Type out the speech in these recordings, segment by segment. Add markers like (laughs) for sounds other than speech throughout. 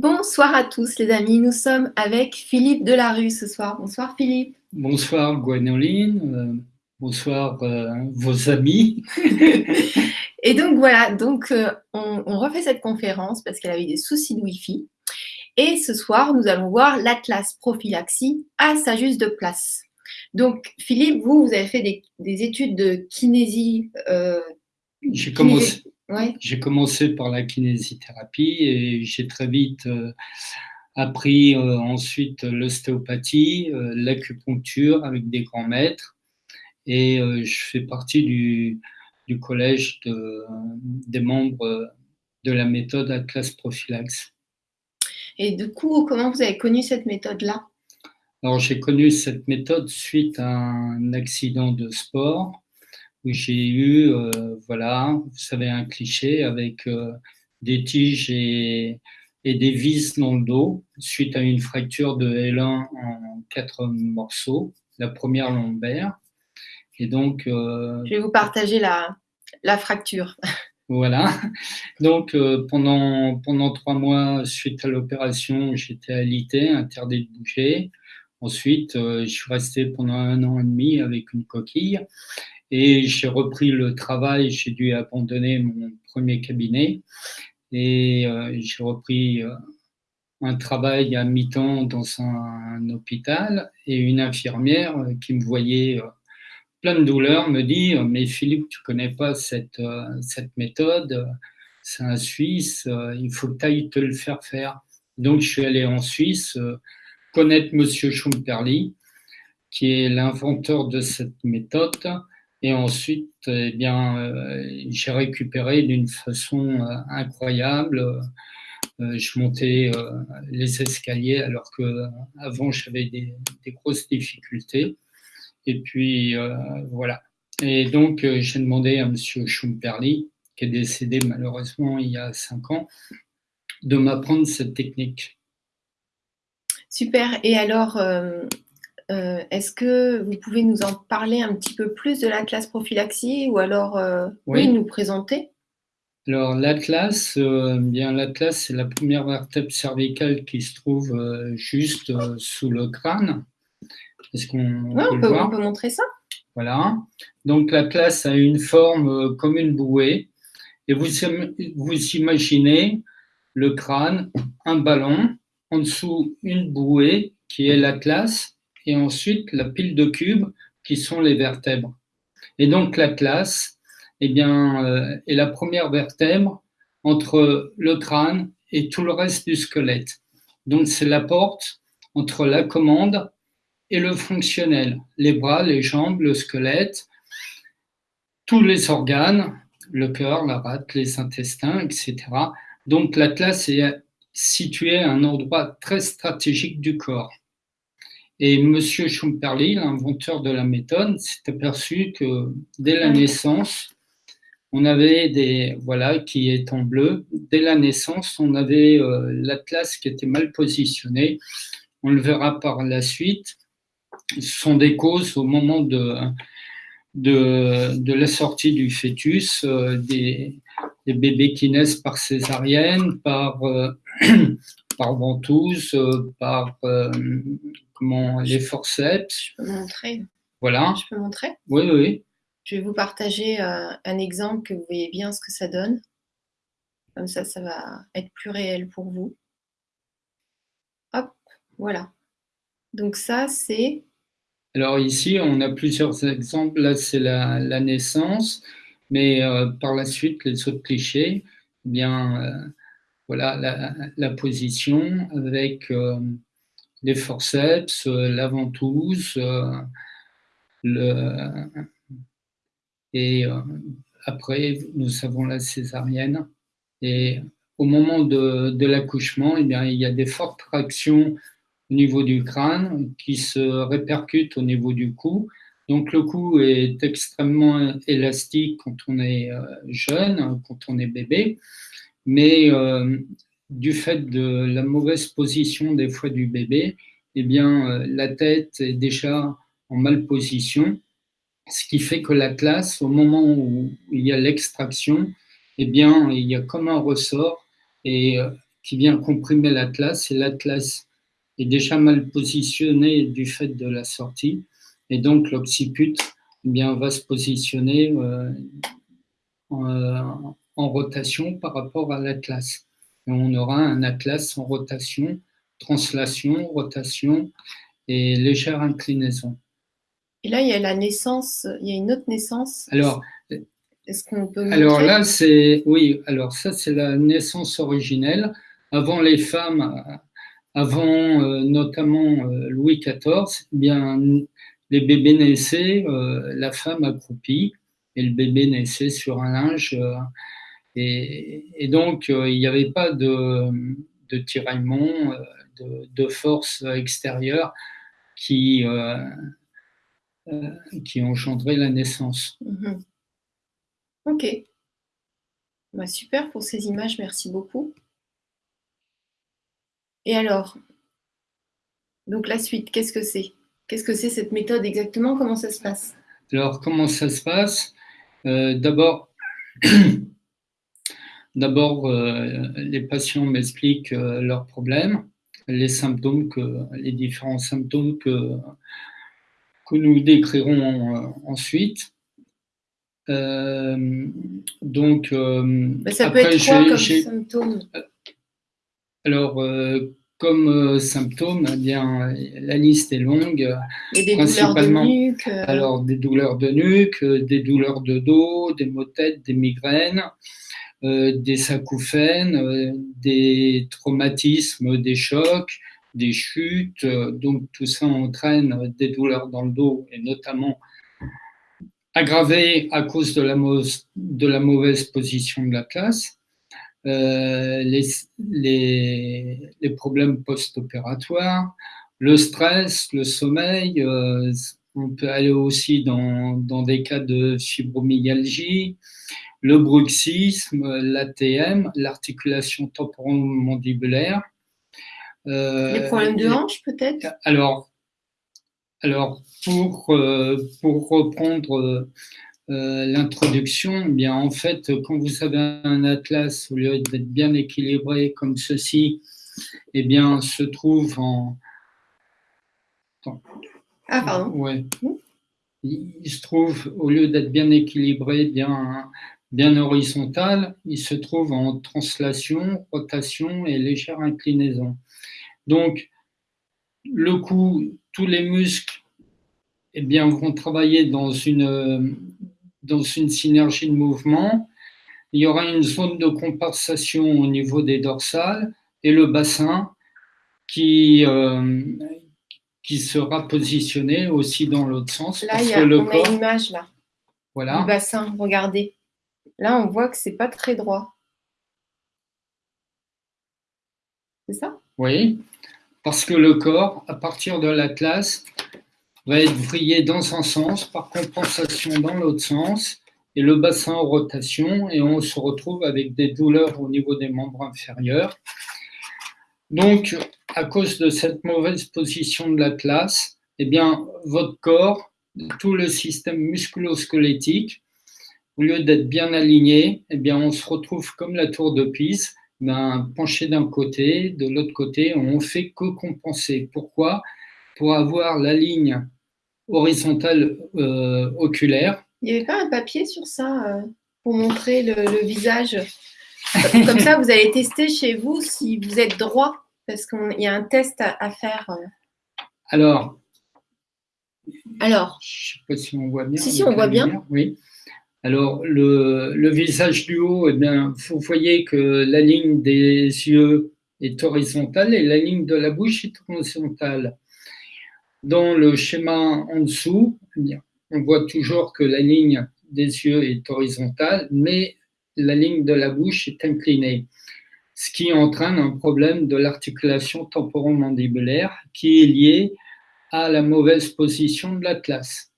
Bonsoir à tous les amis, nous sommes avec Philippe Delarue ce soir. Bonsoir Philippe. Bonsoir Gwenoline, euh, bonsoir euh, vos amis. (laughs) Et donc voilà, donc euh, on, on, refait cette conférence parce qu'elle avait des soucis de Wi-Fi. Et ce soir, nous allons voir l'Atlas prophylaxie à sa juste place. Donc Philippe, vous, vous avez fait des, des études de kinésie. J'ai commencé, j'ai commencé par la kinésithérapie et j'ai très vite euh, appris euh, ensuite l'ostéopathie, euh, l'acupuncture avec des grands maîtres. Et je fais partie du, du collège de, des membres de la méthode Atlas Prophylaxe. Et du coup, comment vous avez connu cette méthode-là? Alors, j'ai connu cette méthode suite à un accident de sport où j'ai eu, euh, voilà, vous savez, un cliché avec euh, des tiges et, et, des vis dans le dos suite à une fracture de L1 en quatre morceaux, la première lombaire. Et donc, euh, je vais vous partager la, la fracture. (laughs) Voilà. Donc, euh, pendant, pendant trois mois, suite à l'opération, j'étais alité, interdit de bouger. Ensuite, euh, je suis resté pendant un an et demi avec une coquille. Et j'ai repris le travail, j'ai dû abandonner mon premier cabinet. Et euh, j'ai repris euh, un travail à mi-temps dans un, hôpital. Et une infirmière qui me voyait euh, plein de douleurs me dit mais Philippe tu connais pas cette, cette méthode. C'est un Suisse il faut que tu ailles te le faire faire donc je suis allé en Suisse connaître monsieur Schumperli qui est l'inventeur de cette méthode et ensuite, eh bien, euh, j'ai récupéré d'une façon euh, incroyable. Euh, je montais les escaliers alors que avant j'avais des, grosses difficultés. Et puis voilà. Et donc j'ai demandé à Monsieur Schumperli, qui est décédé malheureusement il y a cinq ans, de m'apprendre cette technique. Super. Et alors, est-ce que vous pouvez nous en parler un petit peu plus de l'Atlas prophylaxie ou alors euh, oui. nous présenter? Alors l'Atlas, euh, bien l'Atlas, c'est la première vertèbre cervicale qui se trouve juste sous le crâne. Est-ce qu'on peut, on peut montrer ça Voilà. Donc l'Atlas a une forme comme une bouée. Et vous, vous imaginez le crâne, un ballon, en dessous une bouée qui est l'Atlas, et ensuite la pile de cubes qui sont les vertèbres. Et donc l'atlas eh bien, euh, est la première vertèbre entre le crâne et tout le reste du squelette. Donc c'est la porte entre la commande et le fonctionnel, les bras, les jambes, le squelette, tous les organes, le cœur, la rate, les intestins, etc. Donc l'atlas est situé à un endroit très stratégique du corps. Et M. Schumperli, l'inventeur de la méthode, s'est aperçu que dès la naissance, on avait des, voilà, qui est en bleu, dès la naissance, on avait euh, l'atlas qui était mal positionné. On le verra par la suite. Ce sont des causes au moment de, de, la sortie du fœtus, euh, des, bébés qui naissent par césarienne, par, euh, (clears throat) par ventouse, par comment, les forceps. Je peux montrer. Voilà. Je peux montrer Oui, oui. Je vais vous partager euh, un exemple que vous voyez bien ce que ça donne. Comme ça, ça va être plus réel pour vous. Hop, voilà. Donc ça, c'est... Alors ici, on a plusieurs exemples. Là, c'est la, la, naissance, mais par la suite, les autres clichés, eh bien, voilà la, position avec euh, les forceps, euh, la ventouse, euh, et après nous avons la césarienne. Et au moment de, l'accouchement, eh il y a des fortes tractions au niveau du crâne qui se répercutent au niveau du cou. Donc le cou est extrêmement élastique quand on est jeune, quand on est bébé mais euh, du fait de la mauvaise position des fois du bébé, eh bien, euh, la tête est déjà en mal position, ce qui fait que la classe, au moment où il y a l'extraction, eh bien, il y a comme un ressort et euh, qui vient comprimer l'atlas, et l'atlas est déjà mal positionné du fait de la sortie, et donc l'occiput eh va se positionner euh, en, rotation par rapport à l'atlas. Et on aura un atlas en rotation, translation, rotation et légère inclinaison. Et là, il y a la naissance, il y a une autre naissance. Alors, est-ce qu'on peut Alors là, c'est oui. Alors ça, c'est la naissance originelle. Avant les femmes, avant euh, notamment euh, Louis XIV, eh bien les bébés naissaient, euh, la femme accroupie et le bébé naissait sur un linge. Et, donc, il n'y avait pas de, de tiraillement, de, de, force extérieure qui, qui engendrait la naissance. Mhm. Ok. Bah, super pour ces images, merci beaucoup. Et alors, donc la suite, qu'est-ce que c'est? Qu'est-ce que c'est cette méthode exactement? Comment ça se passe? Alors, comment ça se passe? Euh, D'abord, (clears throat) d'abord euh, les patients m'expliquent euh, leurs problèmes, les symptômes, que, les différents symptômes que, que nous décrirons ensuite. Euh, donc, euh, ça peut être quoi comme symptôme? Alors, euh, comme symptôme, eh bien, la liste est longue. Et des douleurs de nuque Alors, des douleurs de nuque, des douleurs de dos, des maux de tête, des migraines, des acouphènes, des traumatismes, des chocs, des chutes. donc, tout ça entraîne des douleurs dans le dos et notamment aggravé à cause de la, mauvaise position de la classe, euh, les, problèmes post-opératoires, le stress, le sommeil, euh, on peut aller aussi dans, des cas de fibromyalgie, le bruxisme, l'ATM, l'articulation temporomandibulaire. Euh, les problèmes de hanche peut-être? Alors, alors, pour, euh, pour reprendre euh, l'introduction, eh bien en fait, quand vous avez un atlas, au lieu d'être bien équilibré comme ceci, eh bien, se trouve en. Ah, pardon. Ouais. Il se trouve, au lieu d'être bien équilibré, bien, bien horizontal, il se trouve en translation, rotation et légère inclinaison. Donc, le coup, tous les muscles eh bien, vont travailler dans une, dans une synergie de mouvement. Il y aura une zone de compensation au niveau des dorsales et le bassin qui, euh, qui sera positionné aussi dans l'autre sens. Là, il y a, le on a une image là. Voilà. Du bassin, regardez. Là, on voit que c'est pas très droit. C'est ça? Oui. Parce que le corps, à partir de l'atlas, va être vrillé dans un sens, par compensation dans l'autre sens, et le bassin en rotation, et on se retrouve avec des douleurs au niveau des membres inférieurs. Donc, à cause de cette mauvaise position de l'atlas, eh bien, votre corps, tout le système musculo-squelettique, au lieu d'être bien aligné, eh bien, on se retrouve comme la tour de Pise, ben, penché d'un côté, de l'autre côté, on fait que compenser. Pourquoi? Pour avoir la ligne horizontale euh, oculaire. Il n'y avait pas un papier sur ça euh, pour montrer le, visage? Comme ça, vous allez tester chez vous si vous êtes droit, parce qu'il y a un test à, faire. Euh. Alors, alors, je ne sais pas si on voit bien. Si, si, on voit bien. Oui. Alors, le, visage du haut, eh bien, vous voyez que la ligne des yeux est horizontale et la ligne de la bouche est horizontale. Dans le schéma en dessous, eh on voit toujours que la ligne des yeux est horizontale, mais la ligne de la bouche est inclinée, ce qui entraîne un problème de l'articulation temporomandibulaire qui est lié à la mauvaise position de l'atlas.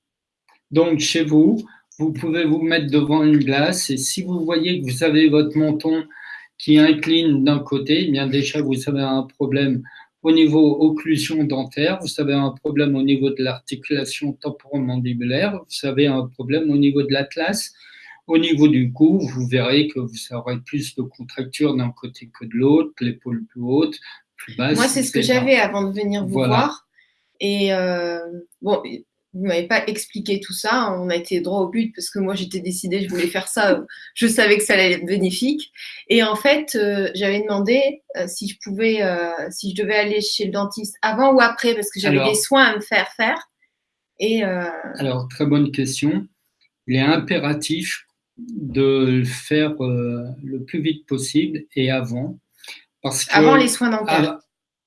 Donc, chez vous, vous pouvez vous mettre devant une glace et si vous voyez que vous avez votre menton qui incline d'un côté, eh bien déjà vous avez un problème au niveau occlusion dentaire, vous avez un problème au niveau de l'articulation temporomandibulaire, vous avez un problème au niveau de l'atlas, au niveau du cou, vous verrez que vous aurez plus de contractures d'un côté que de l'autre, l'épaule plus haute, plus basse. Moi, c'est ce que j'avais avant de venir vous voir. Et euh, bon, vous m'avez pas expliqué tout ça. On a été droit au but parce que moi, j'étais décidée, je voulais faire ça. Je savais que ça allait être bénéfique. Et en fait, euh, j'avais demandé euh, si je pouvais, si je devais aller chez le dentiste avant ou après parce que j'avais des soins à me faire faire. Et alors, très bonne question. Il est impératif de le faire le plus vite possible et avant. Parce que, avant les soins dentaires.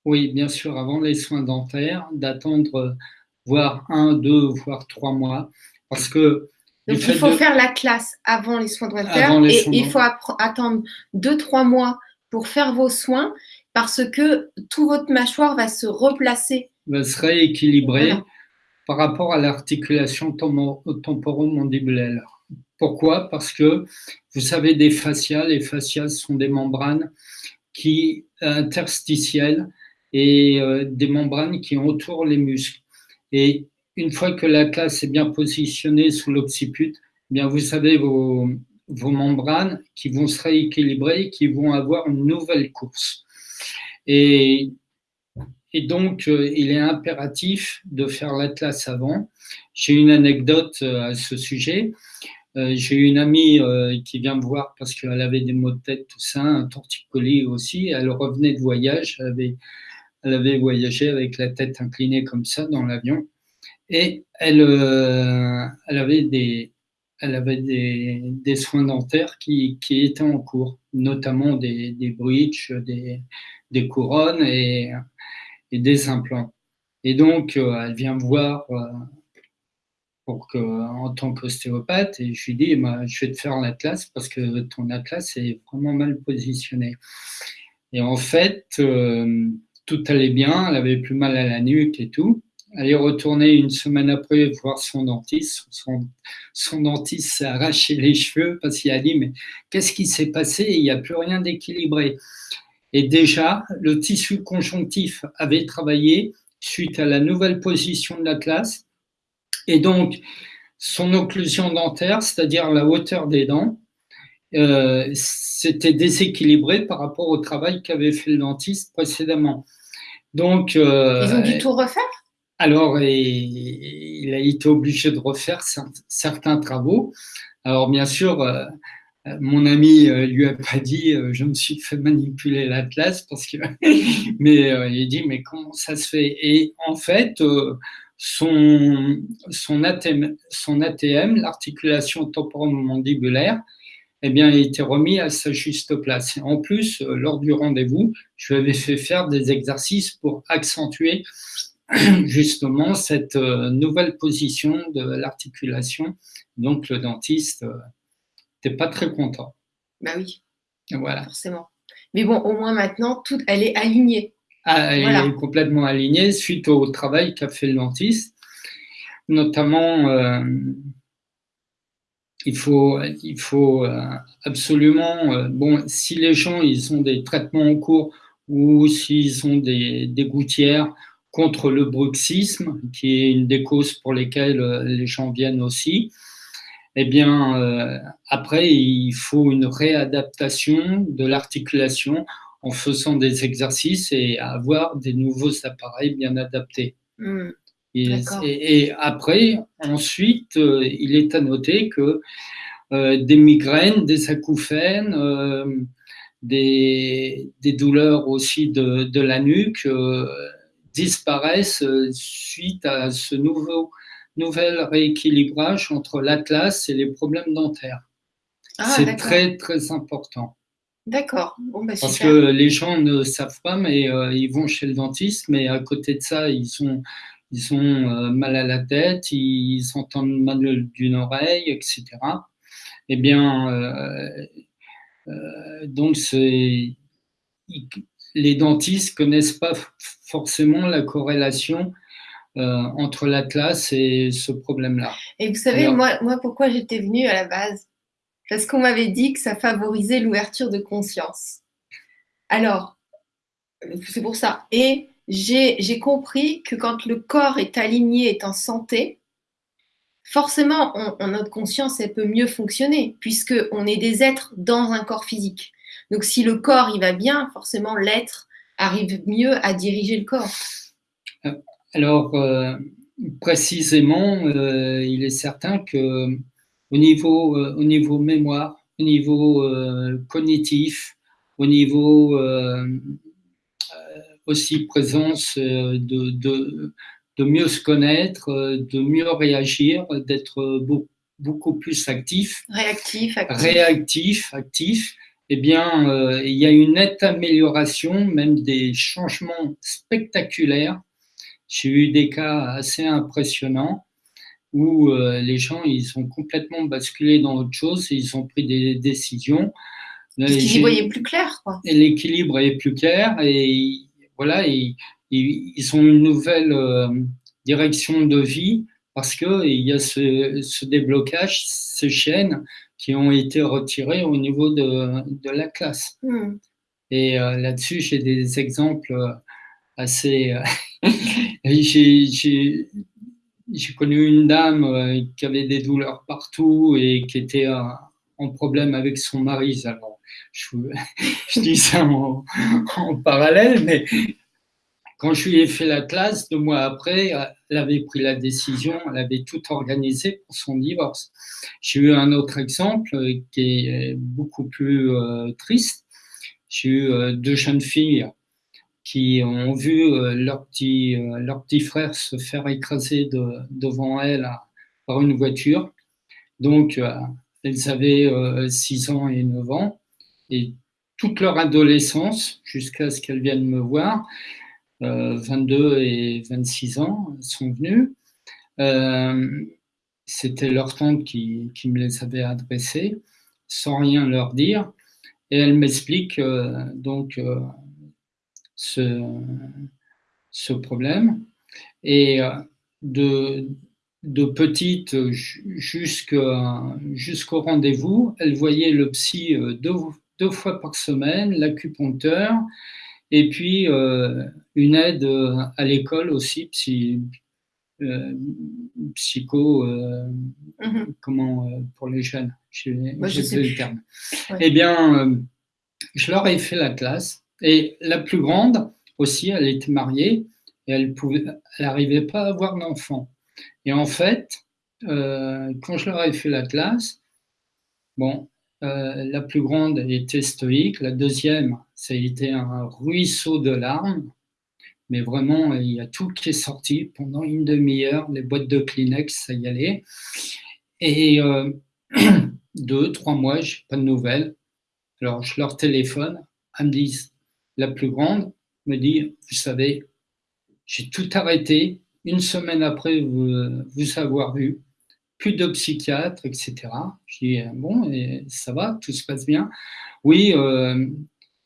Oui, bien sûr, avant les soins dentaires, d'attendre voire un, deux, voire trois mois. Parce que. Donc, il faut faire la classe avant les soins dentaires et il faut attendre deux, trois mois pour faire vos soins parce que tout votre mâchoire va se replacer. Va se rééquilibrer par rapport à l'articulation temporomandibulaire. Pourquoi? Parce que vous savez, des fasciales, les fasciales sont des membranes qui interstitielles et euh, des membranes qui entourent les muscles. Et une fois que la classe est bien positionnée sous l'occiput, eh bien vous savez vos, vos membranes qui vont se rééquilibrer, qui vont avoir une nouvelle course. Et, et donc, euh, il est impératif de faire l'atlas avant. J'ai une anecdote euh, à ce sujet. J'ai une amie qui vient me voir parce qu'elle avait des maux de tête, tout ça, un torticolis aussi. Elle revenait de voyage, elle avait elle avait voyagé avec la tête inclinée comme ça dans l'avion. Et elle, euh, avait, des, soins dentaires qui, étaient en cours, notamment des, des bridges, des, couronnes et, et, des implants. Et donc, euh, elle vient me voir euh, pour que, en tant qu'ostéopathe et je lui dis, bah, je vais te faire l'atlas parce que ton atlas est vraiment mal positionné. Et en fait, tout allait bien, elle avait plus mal à la nuque et tout. Elle est retournée une semaine après voir son dentiste. Son, dentiste s'est arraché les cheveux parce qu'il a dit Mais qu'est-ce qui s'est passé? Il n'y a plus rien d'équilibré. Et déjà, le tissu conjonctif avait travaillé suite à la nouvelle position de l'atlas. Et donc, son occlusion dentaire, c'est-à-dire la hauteur des dents, euh, c'était déséquilibré par rapport au travail qu'avait fait le dentiste précédemment. Donc, euh, Ils ont dû tout refaire? Alors, il a été obligé de refaire certains travaux. Alors, bien sûr, euh, mon ami lui a pas dit je me suis fait manipuler l'atlas parce que (laughs) mais il dit mais comment ça se fait? Et en fait son son ATM, son ATM l'articulation temporomandibulaire eh bien, il était remis à sa juste place. en plus, euh, lors du rendez-vous, je lui avais fait faire des exercices pour accentuer (clears throat) justement cette euh, nouvelle position de l'articulation. Donc, le dentiste n'était euh, pas très content. Bah oui. Voilà. Forcément. Mais bon, au moins maintenant, tout, elle est alignée. Ah, elle est complètement alignée suite au travail qu'a fait le dentiste, notamment il faut, euh, absolument, euh, bon, si les gens ils ont des traitements en cours ou s'ils ont des, des gouttières contre le bruxisme, qui est une des causes pour lesquelles euh, les gens viennent aussi, eh bien, après, il faut une réadaptation de l'articulation en faisant des exercices et avoir des nouveaux appareils bien adaptés. Mmh. Et, après, ensuite, euh, il est à noter que euh, des migraines, des acouphènes, euh, des, des, douleurs aussi de, de la nuque disparaissent suite à ce nouveau nouvel rééquilibrage entre l'atlas et les problèmes dentaires. Ah, c'est très très important. D'accord. Bon, bah, Parce que les gens ne savent pas, mais ils vont chez le dentiste, mais à côté de ça, ils sont ils ont euh, mal à la tête, ils entendent mal d'une oreille, etc. Eh bien, euh, euh, donc les dentistes connaissent pas forcément la corrélation entre l'atlas et ce problème-là. Et vous savez, moi, moi, pourquoi j'étais venue à la base? Parce qu'on m'avait dit que ça favorisait l'ouverture de conscience. Alors, c'est pour ça. Et j'ai compris que quand le corps est aligné, est en santé, forcément, notre conscience, elle peut mieux fonctionner, puisqu'on est des êtres dans un corps physique. Donc, si le corps, il va bien, forcément, l'être arrive mieux à diriger le corps. Alors, euh, précisément, euh, il est certain que au niveau, euh, au niveau mémoire, au niveau cognitif, au niveau aussi présence de, de, de, mieux se connaître, de mieux réagir, d'être beaucoup, plus actif. Réactif, actif. Réactif, actif. Eh bien, il y a une nette amélioration, même des changements spectaculaires j'ai eu des cas assez impressionnants où euh, les gens ils ont complètement basculé dans autre chose, et ils ont pris des décisions. Ils voyaient plus clair. L'équilibre est plus clair et voilà, ils, ils ont une nouvelle euh, direction de vie parce qu'il y a ce, déblocage, ces chaînes qui ont été retirées au niveau de, de la classe. Hmm. Et euh, là-dessus, j'ai des exemples assez. (laughs) j'ai connu une dame euh, qui avait des douleurs partout et qui était en problème avec son mari. Alors, je, (laughs) je dis ça en, parallèle, mais quand je lui ai fait la classe, deux mois après, elle avait pris la décision, elle avait tout organisé pour son divorce. J'ai eu un autre exemple qui est beaucoup plus euh, triste. J'ai eu euh, deux jeunes filles qui ont vu euh, leur petit, leur petit frère se faire écraser de, devant elles par une voiture. Donc, elles avaient 6 ans et 9 ans. Et toute leur adolescence, jusqu'à ce qu'elles viennent me voir, 22 et 26 ans, sont venues. C'était leur tante qui, qui, me les avait adressées, sans rien leur dire. Et elle m'explique donc ce, ce problème. Et euh, de, de petite jusqu'au rendez-vous, elle voyait le psy euh, deux, deux fois par semaine, l'acupuncteur, et puis euh, une aide à l'école aussi, psy, psycho, mm-hmm. comment pour les jeunes, j'ai le terme. Eh bien, je leur ai fait la classe et la plus grande aussi, elle était mariée et elle pouvait, elle n'arrivait pas à avoir d'enfant. Et en fait, euh, quand je leur ai fait la classe, bon, euh, la plus grande était stoïque, la deuxième, ça a été un ruisseau de larmes, mais vraiment, il y a tout qui est sorti. Pendant une demi-heure, les boîtes de Kleenex, ça y allait. Et euh, (clears throat) deux, trois mois, je n'ai pas de nouvelles. Alors, je leur téléphone, elles me disent la plus grande, me dit, vous savez, j'ai tout arrêté. Une semaine après vous, vous avoir vu, plus de psychiatre, etc. Je dis, bon, et ça va, tout se passe bien. Oui, euh,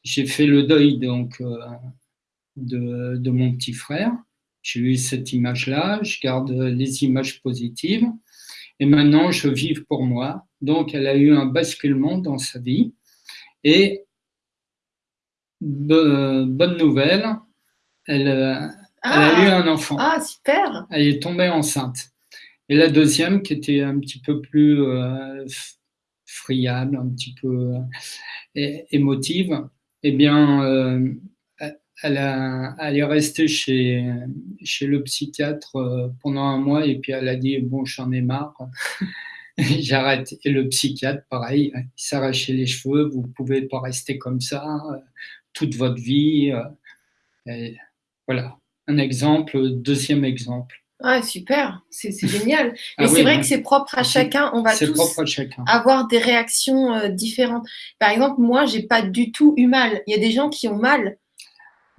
j'ai fait le deuil donc euh, de, de, mon petit frère. J'ai eu cette image-là, je garde les images positives. Et maintenant, je vis pour moi. Donc, elle a eu un basculement dans sa vie. Et bonne nouvelle, elle, euh, a eu ah. un enfant. Ah, super Elle est tombée enceinte. Et la deuxième, qui était un petit peu plus euh, friable, un petit peu euh, émotive, eh bien, elle, a, elle, est restée chez, le psychiatre pendant un mois et puis elle a dit, bon, j'en ai marre. (laughs) J'arrête. Et le psychiatre, pareil, il s'arrachait les cheveux, vous ne pouvez pas rester comme ça toute votre vie. Euh, voilà, un exemple, deuxième exemple. Ah, super, c'est génial. (laughs) Mais ah c'est vrai que c'est propre à chacun. On va tous avoir des réactions euh, différentes. Par exemple, moi, j'ai pas du tout eu mal. Il y a des gens qui ont mal.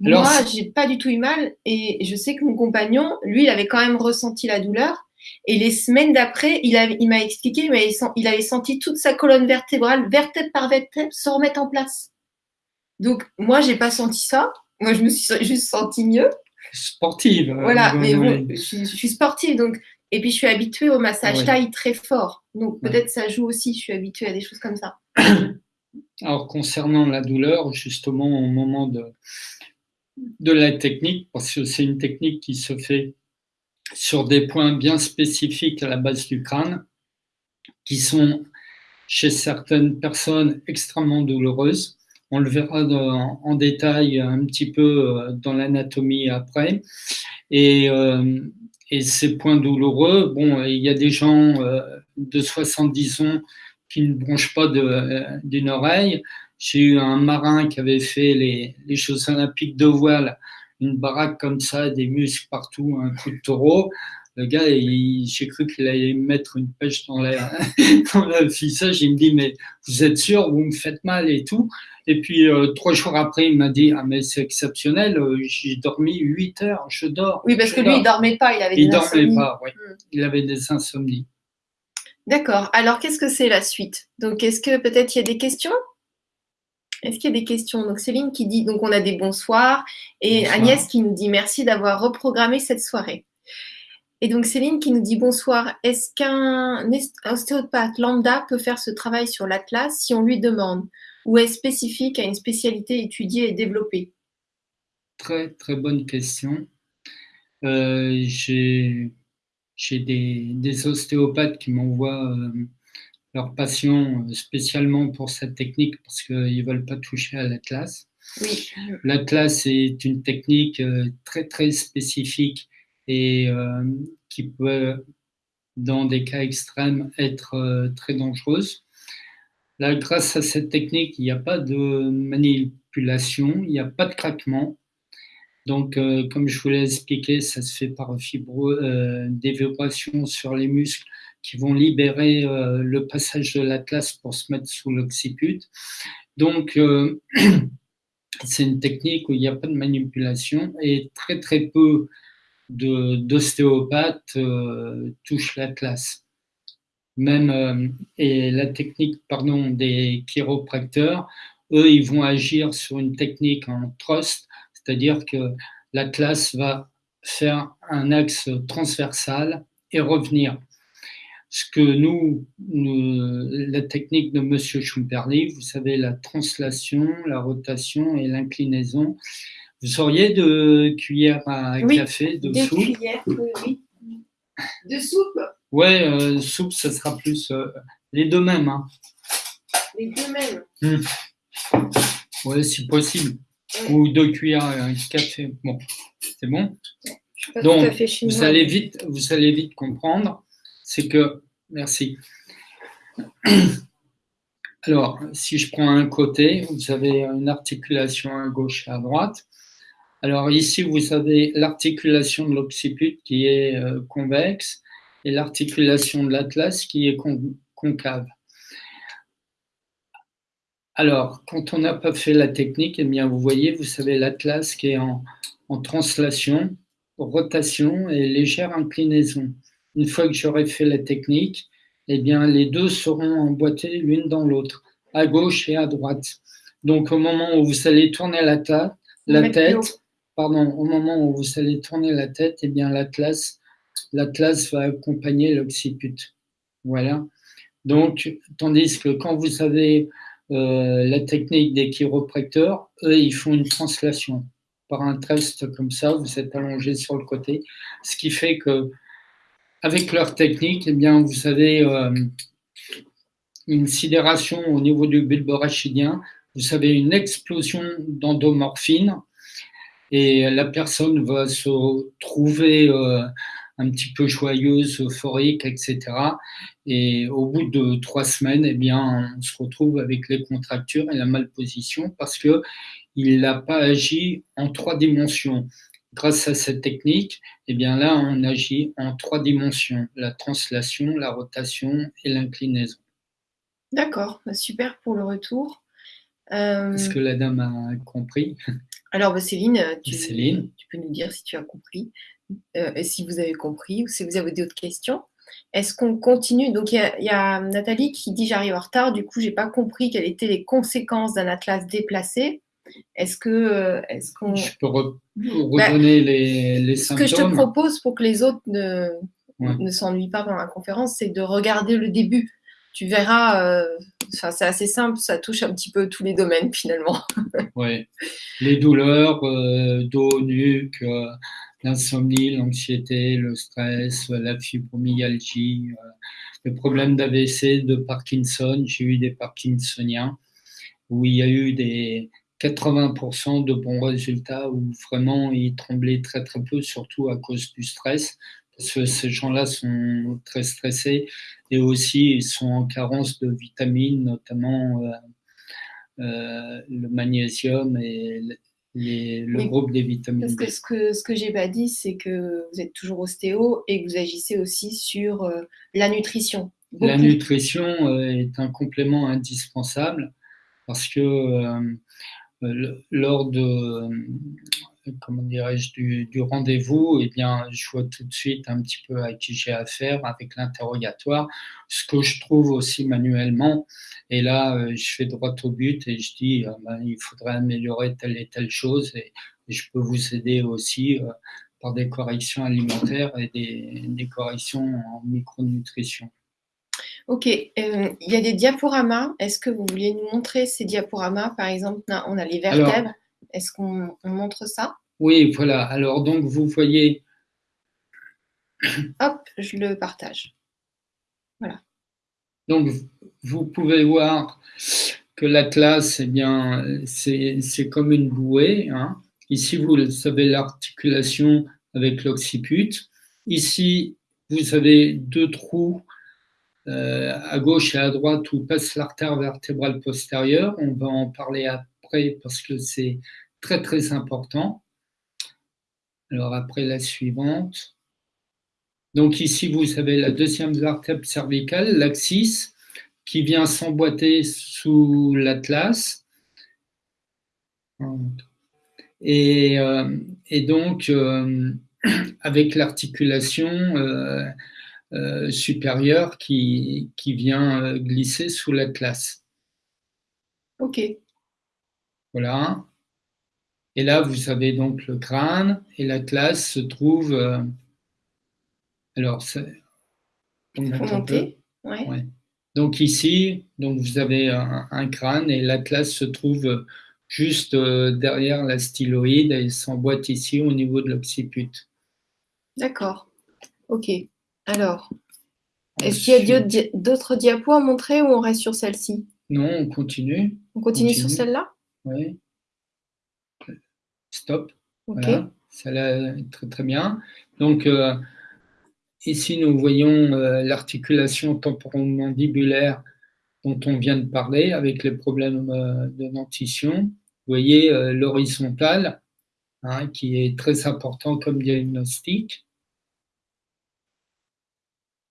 moi, j'ai pas du tout eu mal. Et je sais que mon compagnon, lui, il avait quand même ressenti la douleur. Et les semaines d'après, il, il m'a expliqué, mais il avait senti toute sa colonne vertébrale, vertèbre par vertèbre, se remettre en place. Donc, moi, j'ai pas senti ça. Moi, je me suis (laughs) juste sentie mieux. Sportive. Euh, voilà, mais bon, je, suis sportive. Donc, et puis, je suis habituée au massage taille très fort. Donc, peut-être ça joue aussi. Je suis habituée à des choses comme ça. (coughs) Alors, concernant la douleur, justement, au moment de, de la technique, parce que c'est une technique qui se fait sur des points bien spécifiques à la base du crâne, qui sont chez certaines personnes extrêmement douloureuses. On le verra en détail un petit peu euh, dans l'anatomie après. Et, euh, ces points douloureux, bon, il y a des gens euh, de 70 ans qui ne bronchent pas d'une oreille. J'ai eu un marin qui avait fait les, les Jeux olympiques de voile, une baraque comme ça, des muscles partout, un coup de taureau. Le gars, j'ai cru qu'il allait mettre une pêche dans, (laughs) dans le visage. Il me dit, mais vous êtes sûr, vous me faites mal et tout. Et puis, euh, trois jours après, il m'a dit, ah, mais c'est exceptionnel, euh, j'ai dormi 8 heures, je dors. Oui, parce que lui, il dormait pas, il avait des il insomnies. dormait pas, oui. Hmm. Il avait des insomnies. D'accord. Alors, qu'est-ce que c'est la suite? Donc, est-ce que peut-être il y a des questions? Est-ce qu'il y a des questions? Donc Céline qui dit, donc on a des bonsoirs, et Agnès qui nous dit merci d'avoir reprogrammé cette soirée. Et donc Céline qui nous dit bonsoir, est-ce qu'un ostéopathe lambda peut faire ce travail sur l'atlas si on lui demande ou est spécifique à une spécialité étudiée et développée? Très très bonne question. Euh, J'ai des, des, ostéopathes qui m'envoient euh, leurs patients euh, spécialement pour cette technique parce qu'ils ne veulent pas toucher à l'atlas. Oui. L'atlas est une technique euh, très très spécifique et euh, qui peut, dans des cas extrêmes, être euh, très dangereuse. Là, grâce à cette technique, il n'y a pas de manipulation, il n'y a pas de craquement. Donc, euh, comme je vous l'ai expliqué, ça se fait par fibro, des vibrations sur les muscles qui vont libérer le passage de l'atlas pour se mettre sous l'occiput. Donc, (clears throat) c'est une technique où il n'y a pas de manipulation et très très peu d'ostéopathes euh, touche la classe. Même, euh, la technique pardon, des chiropracteurs, eux, ils vont agir sur une technique en trust, c'est-à-dire que la classe va faire un axe transversal et revenir. Ce que nous, la technique de Monsieur Schumperli, vous savez, la translation, la rotation et l'inclinaison, vous auriez de cuillères à café, de des soupe? cuillères, oui, oui. De soupe? Ouais, euh, soupe, ça sera plus euh, les deux mêmes. Hein. Les deux mêmes mmh. Ouais, si possible. Ou deux cuillères à café. Bon, c'est bon? Donc, vous allez vite, vous allez vite comprendre. C'est que, merci. Alors, si je prends un côté, vous avez une articulation à gauche et à droite. Alors ici, vous avez l'articulation de l'occiput qui est euh, convexe et l'articulation de l'atlas qui est concave. Alors, quand on n'a pas fait la technique, eh bien, vous voyez, vous savez l'atlas qui est en, translation, rotation et légère inclinaison. Une fois que j'aurai fait la technique, eh bien, les deux seront emboîtés l'une dans l'autre, à gauche et à droite. Donc, au moment où vous allez tourner la, la tête, pardon, au moment où vous allez tourner la tête, eh bien l'atlas, l'atlas va accompagner l'occiput. Voilà. Donc, tandis que quand vous avez euh, la technique des chiropracteurs, eux, ils font une translation par un test comme ça, vous êtes allongé sur le côté, ce qui fait que avec leur technique, eh bien, vous avez euh, une sidération au niveau du bulbe rachidien, vous avez une explosion d'endomorphine, et la personne va se trouver euh, un petit peu joyeuse, euphorique, etc. Et au bout de trois semaines, eh bien, on se retrouve avec les contractures et la malposition parce que il n'a pas agi en trois dimensions. Grâce à cette technique, eh bien là, on agit en trois dimensions la translation, la rotation et l'inclinaison. D'accord, bah, super pour le retour. Est-ce euh, que la dame a compris? Alors, bah, Céline, euh, tu, Céline, tu, peux nous dire si tu as compris, euh, et si vous avez compris, ou si vous avez d'autres questions. Est-ce qu'on continue? Donc, il y, a Nathalie qui dit J'arrive en retard, du coup, je n'ai pas compris quelles étaient les conséquences d'un atlas déplacé. Est-ce que. Est qu'on... Je peux bah, redonner les, les, symptômes. Ce que je te propose pour que les autres ne, ne s'ennuient pas pendant la conférence, c'est de regarder le début. Tu verras c'est assez simple, ça touche un petit peu tous les domaines finalement. (laughs) oui, les douleurs, euh, dos, nuque, euh, l'insomnie, l'anxiété, le stress, la fibromyalgie, le problème d'AVC, de Parkinson. J'ai eu des Parkinsoniens où il y a eu des 80% de bons résultats où vraiment ils tremblaient très très peu, surtout à cause du stress, que ces gens-là sont très stressés et aussi ils sont en carence de vitamines, notamment euh, euh, le magnésium et le groupe des vitamines. Parce que ce que, ce que j'ai pas dit, c'est que vous êtes toujours ostéo et que vous agissez aussi sur euh, la nutrition. La nutrition est un complément indispensable parce que lors de comment dirais-je, du, rendez-vous, eh bien, je vois tout de suite un petit peu à qui j'ai affaire avec l'interrogatoire, ce que je trouve aussi manuellement. Et là, euh, je fais droit au but et je dis, euh, ben, il faudrait améliorer telle et telle chose et, je peux vous aider aussi euh, par des corrections alimentaires et des, des corrections en micronutrition. Ok, il y a des diaporamas. Est-ce que vous vouliez nous montrer ces diaporamas? Par exemple, on a les vertèbres. Est-ce qu'on montre ça? Oui, voilà. Alors, donc, vous voyez. (clears throat) Hop, je le partage. Voilà. Donc, vous pouvez voir que l'atlas, eh bien, c'est comme une bouée. Hein. Ici, vous avez l'articulation avec l'occiput. Ici, vous avez deux trous euh, à gauche et à droite où passe l'artère vertébrale postérieure. On va en parler parce que c'est très très important. Alors après la suivante. Donc ici, vous avez la deuxième vertèbre cervicale, l'axis, qui vient s'emboîter sous l'atlas. Et, euh, donc, euh, (clears throat) avec l'articulation euh, supérieure qui, qui vient glisser sous l'atlas. Ok. Voilà. Et là, vous avez donc le crâne et la classe se trouve. Euh, alors, Donc ici, donc vous avez un, crâne et l'atlas se trouve juste euh, derrière la styloïde et s'emboîte ici au niveau de l'occiput. D'accord. Ok. Alors, est-ce qu'il y a d'autres diapos à montrer ou on reste sur celle-ci? Non, on continue. On continue, sur celle-là? Oui. Stop. Voilà. Ça très très bien. Donc euh, ici nous voyons euh, l'articulation temporomandibulaire dont on vient de parler avec les problèmes euh, de dentition. Vous voyez l'horizontale hein, qui est très important comme diagnostic.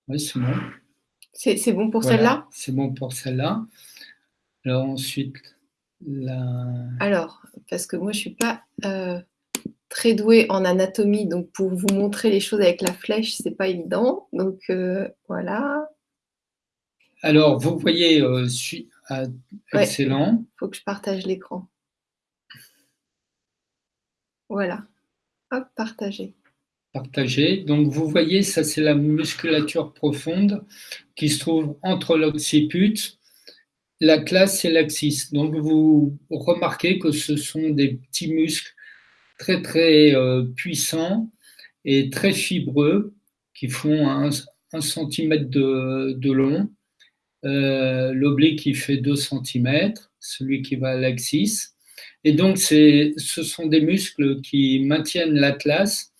Oui, c'est bon. C'est bon pour celle-là? C'est bon pour celle-là. Alors ensuite, alors, parce que moi, je ne suis pas euh, très douée en anatomie, donc pour vous montrer les choses avec la flèche, ce n'est pas évident. Donc, euh, voilà. Alors, vous voyez, euh, ah, excellent. Il faut que je partage l'écran. Voilà. Hop, partager. Partager. Donc, vous voyez, ça, c'est la musculature profonde qui se trouve entre l'occiput la classe, c'est l'axis. Donc, vous remarquez que ce sont des petits muscles très, très euh, puissants et très fibreux qui font un, centimètre de, long. Euh, L'oblique, qui fait 2 cm, celui qui va à l'axis. Et donc, ce sont des muscles qui maintiennent l'atlas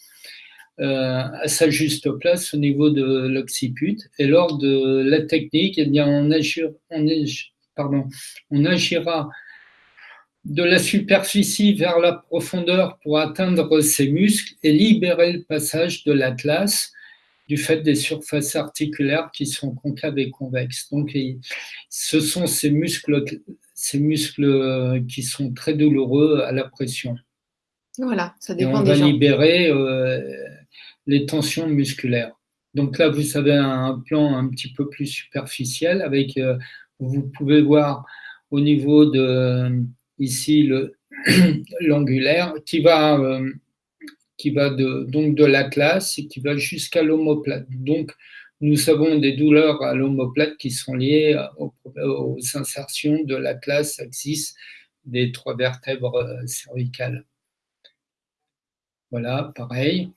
euh, à sa juste place au niveau de l'occiput. Et lors de la technique, eh bien, on, agit, on, on agira de la superficie vers la profondeur pour atteindre ces muscles et libérer le passage de l'atlas du fait des surfaces articulaires qui sont concaves et convexes. Donc, ce sont ces muscles, ces muscles qui sont très douloureux à la pression. Voilà, ça dépend et on va libérer euh, les tensions musculaires. Donc là, vous avez un plan un petit peu plus superficiel avec euh, vous pouvez voir au niveau de ici (clears throat) l'angulaire qui va euh, qui va de, donc de l'atlas et qui va jusqu'à l'omoplate. Donc nous avons des douleurs à l'omoplate qui sont liées aux, aux insertions de l'atlas axis des trois vertèbres euh, cervicales. Voilà, pareil.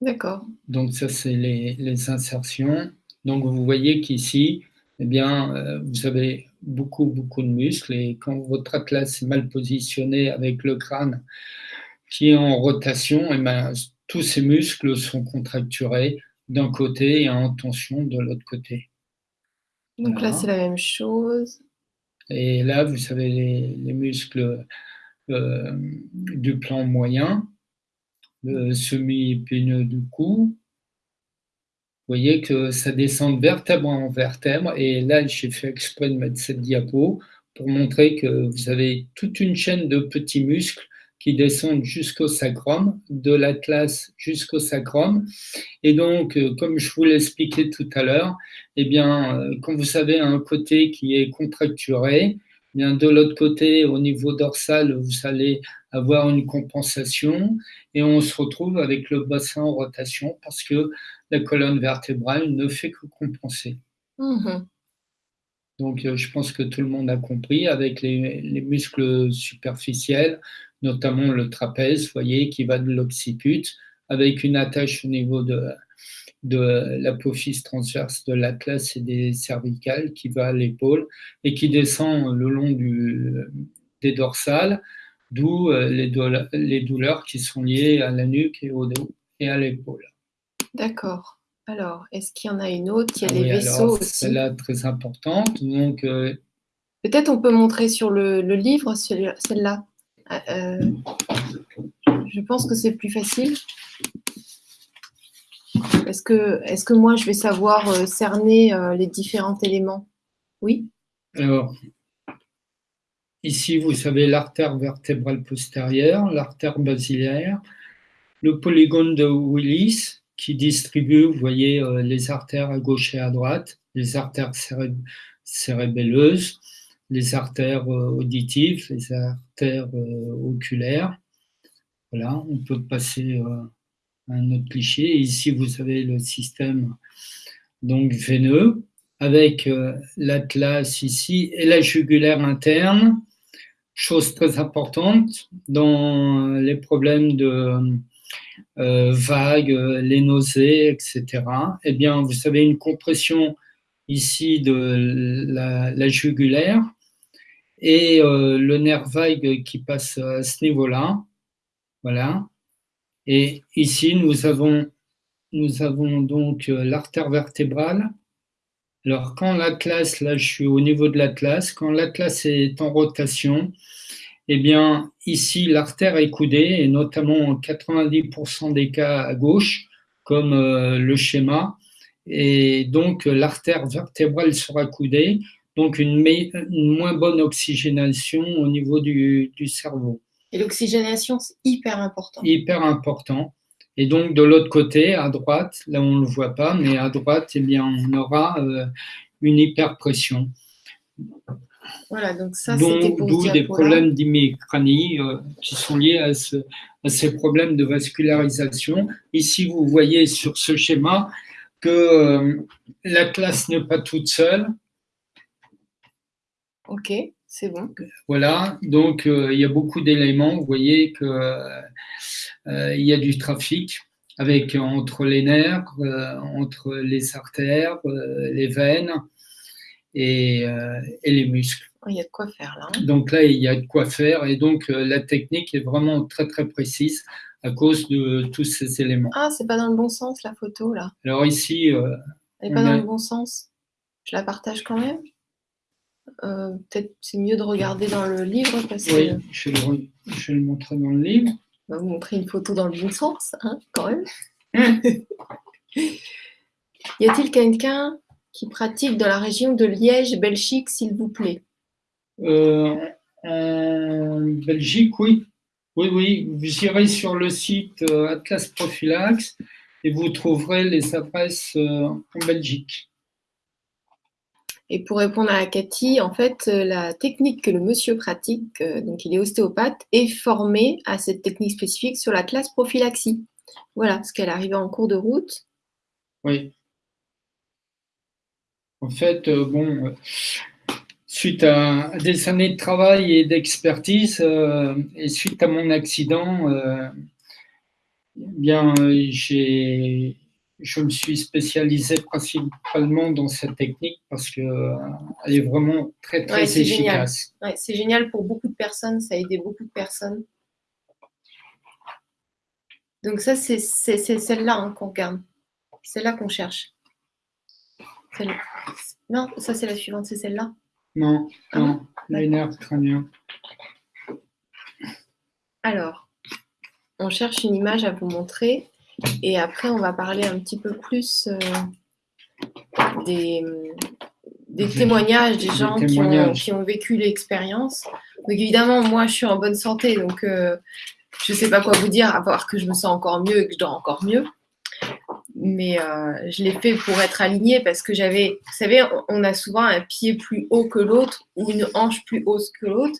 D'accord. Donc ça, c'est les, insertions. Donc vous voyez qu'ici, eh bien, euh, vous avez beaucoup, beaucoup de muscles et quand votre atlas est mal positionné avec le crâne qui est en rotation, eh bien, tous ces muscles sont contracturés d'un côté et en tension de l'autre côté. Donc là, c'est la même chose. Et là, vous savez, les, muscles euh, du plan moyen, le semi-épineux du cou, vous voyez que ça descend de vertèbre en vertèbre. Et là, j'ai fait exprès de mettre cette diapo pour montrer que vous avez toute une chaîne de petits muscles qui descendent jusqu'au sacrum, de l'atlas jusqu'au sacrum. Et donc, euh, comme je vous l'expliquais tout à l'heure, eh bien, euh, quand vous avez un côté qui est contracturé, bien, de l'autre côté, au niveau dorsal, vous allez avoir une compensation et on se retrouve avec le bassin en rotation parce que la colonne vertébrale ne fait que compenser. Mmh donc, euh, je pense que tout le monde a compris avec les, les muscles superficiels, notamment le trapèze, vous voyez, qui va de l'occiput, avec une attache au niveau de, de l'apophyse transverse de l'atlas et des cervicales qui va à l'épaule et qui descend le long du, des dorsales, d'où euh, les, les, douleurs qui sont liées à la nuque et au dos et à l'épaule. D'accord. Alors, est-ce qu'il y en a une autre? Il y a ah les vaisseaux aussi. Celle-là, très importante. Donc, euh, Peut-être on peut montrer sur le, le livre celle-là. Euh, je pense que c'est plus facile. Est-ce que, moi, je vais savoir euh, cerner les différents éléments? Oui? Alors, ici, vous savez l'artère vertébrale postérieure, l'artère basilaire, le polygone de Willis qui distribue, vous voyez, les artères à gauche et à droite, les artères cérébelleuses, les artères euh, auditives, les artères euh, oculaires. Voilà, on peut passer euh, un autre cliché. Ici, vous avez le système donc veineux avec l'atlas ici et la jugulaire interne. Chose très importante dans les problèmes de vagues, les nausées, etc. Eh bien, vous avez une compression ici de la jugulaire et euh, le nerf vague qui passe à ce niveau-là. Voilà. Et ici, nous avons, donc euh, l'artère vertébrale. Alors, quand l'atlas, là, je suis au niveau de l'atlas, quand l'atlas est en rotation, eh bien, ici, l'artère est coudée, et notamment en 90% des cas à gauche, comme euh, le schéma. Et donc, l'artère vertébrale sera coudée donc une, moins bonne oxygénation au niveau du, cerveau. Et l'oxygénation, c'est hyper important. Hyper important. Et donc de l'autre côté, à droite, là on ne le voit pas, mais à droite, eh bien, on aura euh, une hyperpression. Voilà, donc ça, c'était pour D'où des problèmes d'hémicranie euh, qui sont liés à, ces problèmes de vascularisation. Ici, vous voyez sur ce schéma que euh, la classe n'est pas toute seule, Ok, c'est bon. Voilà, donc euh, il y a beaucoup d'éléments. Vous voyez qu'il euh, y a du trafic avec entre les nerfs, euh, entre les artères, les veines et, les muscles. Il y a de quoi faire là. Hein. donc là, il y a de quoi faire et donc la technique est vraiment très très précise à cause de tous ces éléments. Ah, c'est pas dans le bon sens la photo là. Alors ici. Elle n'est pas dans le bon sens. Je la partage quand même. Euh, peut-être c'est mieux de regarder dans le livre. Parce oui, je, vais le, je, vais le, montrer dans le livre. On va vous montrer une photo dans le bon sens, hein, quand même. (laughs) y a-t-il quelqu'un qui pratique dans la région de Liège, Belgique, s'il vous plaît? Euh, En Belgique, oui. Oui, oui. Vous irez sur le site euh, Atlas Prophylax et vous trouverez les adresses en Belgique. Et pour répondre à Cathy, en fait, euh, la technique que le monsieur pratique, euh, donc il est ostéopathe, est formé à cette technique spécifique sur la classe prophylaxie. Voilà, ce qu'elle arrivait en cours de route. Oui. En fait, euh, bon, suite à des années de travail et d'expertise, et suite à mon accident, bien, j'ai, je me suis spécialisé principalement dans cette technique parce qu'elle est vraiment très, très efficace. c'est génial pour beaucoup de personnes, ça a aidé beaucoup de personnes. Donc ça, c'est celle-là hein, qu'on regarde. C'est là qu'on cherche. Non, ça c'est la suivante, c'est celle-là. Non, ah non, nerfs crâniens. Alors, on cherche une image à vous montrer et après on va parler un petit peu plus euh, des, témoignages des gens Qui, ont, vécu l'expérience. Donc évidemment, moi je suis en bonne santé, donc euh, je ne sais pas quoi vous dire, à part que je me sens encore mieux et que je dors encore mieux. Mais euh, je l'ai fait pour être alignée parce que j'avais, vous savez, on a souvent un pied plus haut que l'autre ou une hanche plus haute que l'autre.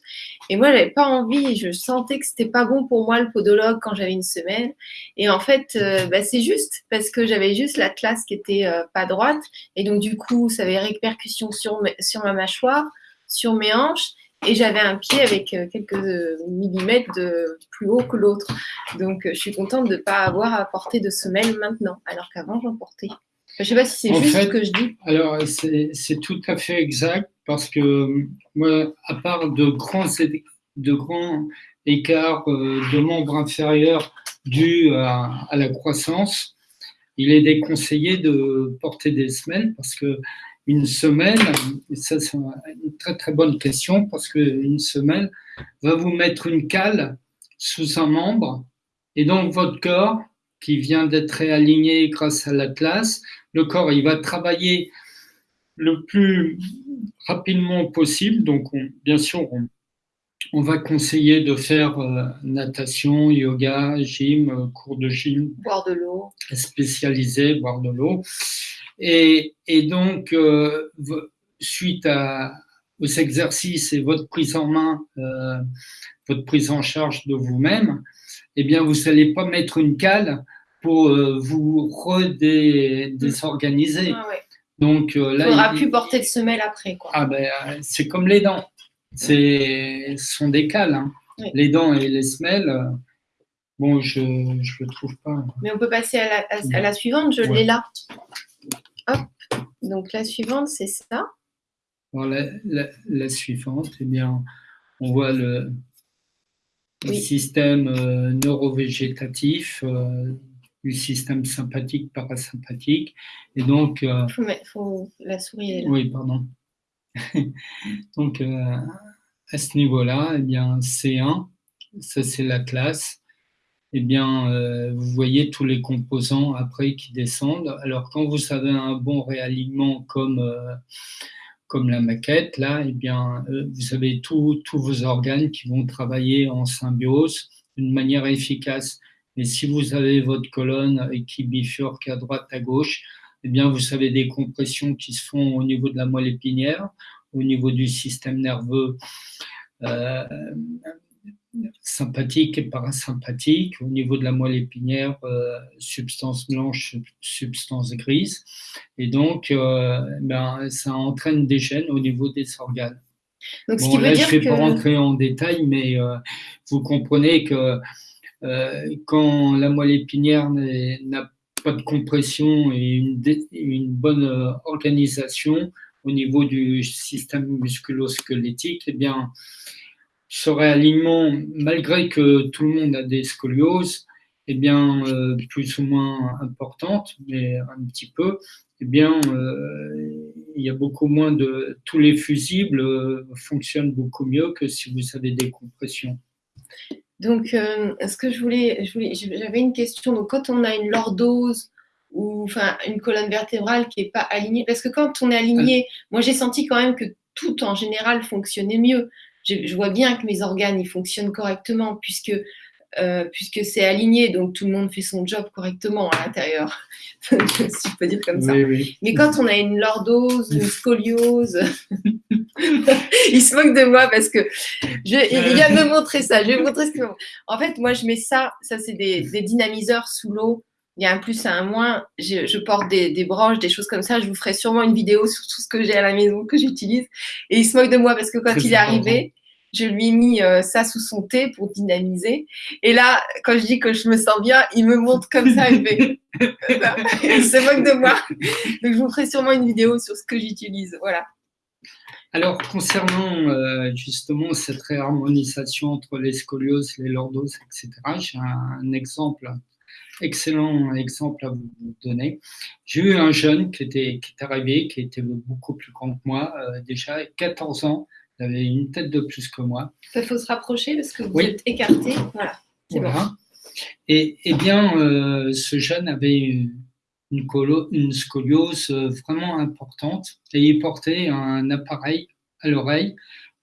Et moi, j'avais pas envie, je sentais que c'était pas bon pour moi le podologue quand j'avais une semaine. Et en fait, euh, bah, c'est juste parce que j'avais juste la classe qui était euh, pas droite. Et donc, du coup, ça avait répercussion sur, sur ma mâchoire, sur mes hanches et j'avais un pied avec euh, quelques millimètres de plus haut que l'autre. Donc, euh, je suis contente de ne pas avoir à porter de semelle maintenant, alors qu'avant, j'en portais. je ne sais pas si c'est juste ce que je dis. Alors, c'est tout à fait exact parce que moi, à part de grands, de grands écarts euh, de membres inférieurs dus à, à, la croissance, il est déconseillé de porter des semelles parce que une semaine, ça c'est une très très bonne question parce qu'une semaine va vous mettre une cale sous un membre et donc votre corps qui vient d'être réaligné grâce à l'atlas, le corps il va travailler le plus rapidement possible. Donc bien sûr, on, va conseiller de faire euh, natation, yoga, gym, euh, cours de gym. Boire de l'eau. Spécialisé, boire de l'eau. Et, donc, euh, suite aux exercices et votre prise en main, euh, votre prise en charge de vous-même, eh bien, vous n'allez pas mettre une cale pour euh, vous redésorganiser. Ah donc là, il faudra plus porter de semelle après. Quoi. Ah ben, c'est comme les dents. C'est sont des cales. Hein. Les dents et les semelles. Bon, je ne le trouve pas. Mais on peut passer à la, à, la suivante. Je l'ai là. Hop, donc la suivante, c'est ça. la, suivante, eh bien, on voit le, système euh, neurovégétatif, euh, du système sympathique, parasympathique. Et donc. Il euh, faut, la souris. Oui, pardon. (laughs) donc, à ce niveau-là, eh bien, C1, ça c'est la classe eh bien, euh, vous voyez tous les composants après qui descendent. Alors, quand vous avez un bon réalignement comme, euh, comme la maquette, là, eh bien, euh, vous avez tous vos organes qui vont travailler en symbiose d'une manière efficace. Et si vous avez votre colonne qui bifurque à droite, à gauche, eh bien, vous avez des compressions qui se font au niveau de la moelle épinière, au niveau du système nerveux sympathique et parasympathique. Au niveau de la moelle épinière, euh, substance blanche, substance grise. Et donc, euh, ben, ça entraîne des gènes au niveau des organes. Donc, ce qui veut dire je ne vais pas rentrer en détail, mais euh, vous comprenez que quand la moelle épinière n'a pas de compression et une, une bonne organisation au niveau du système musculo-squelettique, eh bien, ce réalignement, malgré que tout le monde a des scolioses, eh bien, euh, plus ou moins importantes, mais un petit peu, eh bien, euh, il y a beaucoup moins de... Tous les fusibles euh, fonctionnent beaucoup mieux que si vous avez des compressions. Donc, ce que je voulais, j'avais une question. Donc, quand on a une lordose ou enfin une colonne vertébrale qui n'est pas alignée, parce que quand on est aligné, moi j'ai senti quand même que tout en général fonctionnait mieux je, vois bien que mes organes ils fonctionnent correctement puisque euh, puisque c'est aligné, donc tout le monde fait son job correctement à l'intérieur, (laughs) si je peux dire comme ça. Mais quand on a une lordose, une scoliose, (laughs) il se moque de moi parce que je, il vient de me montrer ça. Je vais montrer ce que. En fait, moi, je mets ça. Ça, c'est des, des, dynamiseurs sous l'eau. Il y a un plus et un moins. Je, je porte des, des, branches, des choses comme ça. Je vous ferai sûrement une vidéo sur tout ce que j'ai à la maison que j'utilise. Et il se moque de moi parce que quand il est arrivé, je lui ai mis euh, ça sous son thé pour dynamiser. Et là, quand je dis que je me sens bien, il me montre comme ça, il, (laughs) il se moque de moi. Donc, je vous ferai sûrement une vidéo sur ce que j'utilise. Voilà. Alors, concernant euh, justement cette réharmonisation entre les scolioses, les lordoses, etc., j'ai un, exemple, excellent exemple à vous donner. J'ai eu un jeune qui était, qui est arrivé, qui était beaucoup plus grand que moi, euh, déjà 14 ans, il avait une tête de plus que moi. Il faut se rapprocher parce que vous êtes écarté. Voilà. voilà. Et, et, bien, euh, ce jeune avait une, une scoliose euh, vraiment importante et il portait un appareil à l'oreille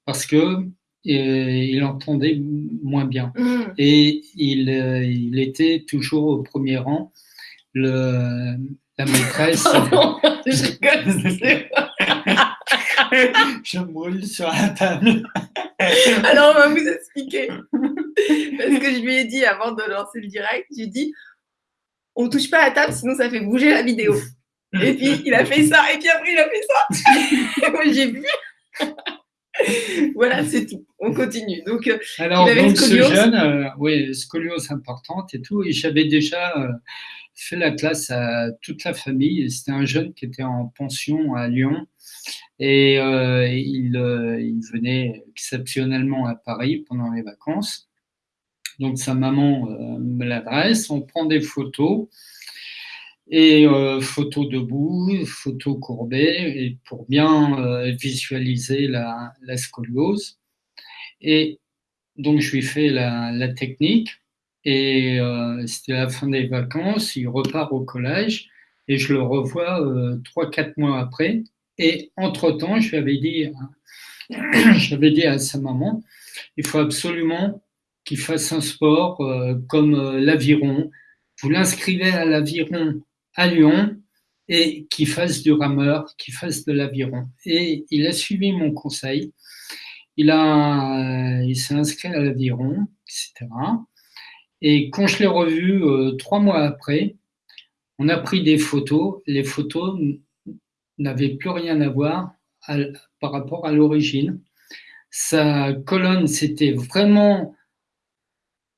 parce que il entendait moins bien. Mm. Et il, euh, il, était toujours au premier rang. Le, la maîtresse. (laughs) (laughs) je brûle sur la table. (laughs) Alors, on va vous expliquer. Parce que je lui ai dit avant de lancer le direct, j'ai dit on touche pas à la table, sinon ça fait bouger la vidéo. Et puis il a fait ça, et puis après il a fait ça. et moi j'ai vu. (laughs) voilà, c'est tout. On continue. Donc, euh, Alors, donc, ce jeune, euh, oui, scoliose importante et tout, et j'avais déjà euh, fait la classe à toute la famille. C'était un jeune qui était en pension à Lyon et il, il, venait exceptionnellement à Paris pendant les vacances. Donc, sa maman me l'adresse, on prend des photos et euh, photo debout, photo courbée, et pour bien euh, visualiser la, scoliose. Et donc je lui fais la, technique, et euh, c'était la fin des vacances, il repart au collège, et je le revois euh, trois, quatre mois après. Et entre-temps, je lui avais dit, (coughs) j'avais dit à sa maman, il faut absolument qu'il fasse un sport euh, comme euh, l'aviron. Vous l'inscrivez à l'aviron à Lyon et qui fasse du rameur, qui fasse de l'aviron. Et il a suivi mon conseil. Il, a, il s'est inscrit à l'aviron, etc. Et quand je l'ai revu euh, trois mois après, on a pris des photos. Les photos n'avaient plus rien à voir par rapport à l'origine. Sa colonne, c'était vraiment.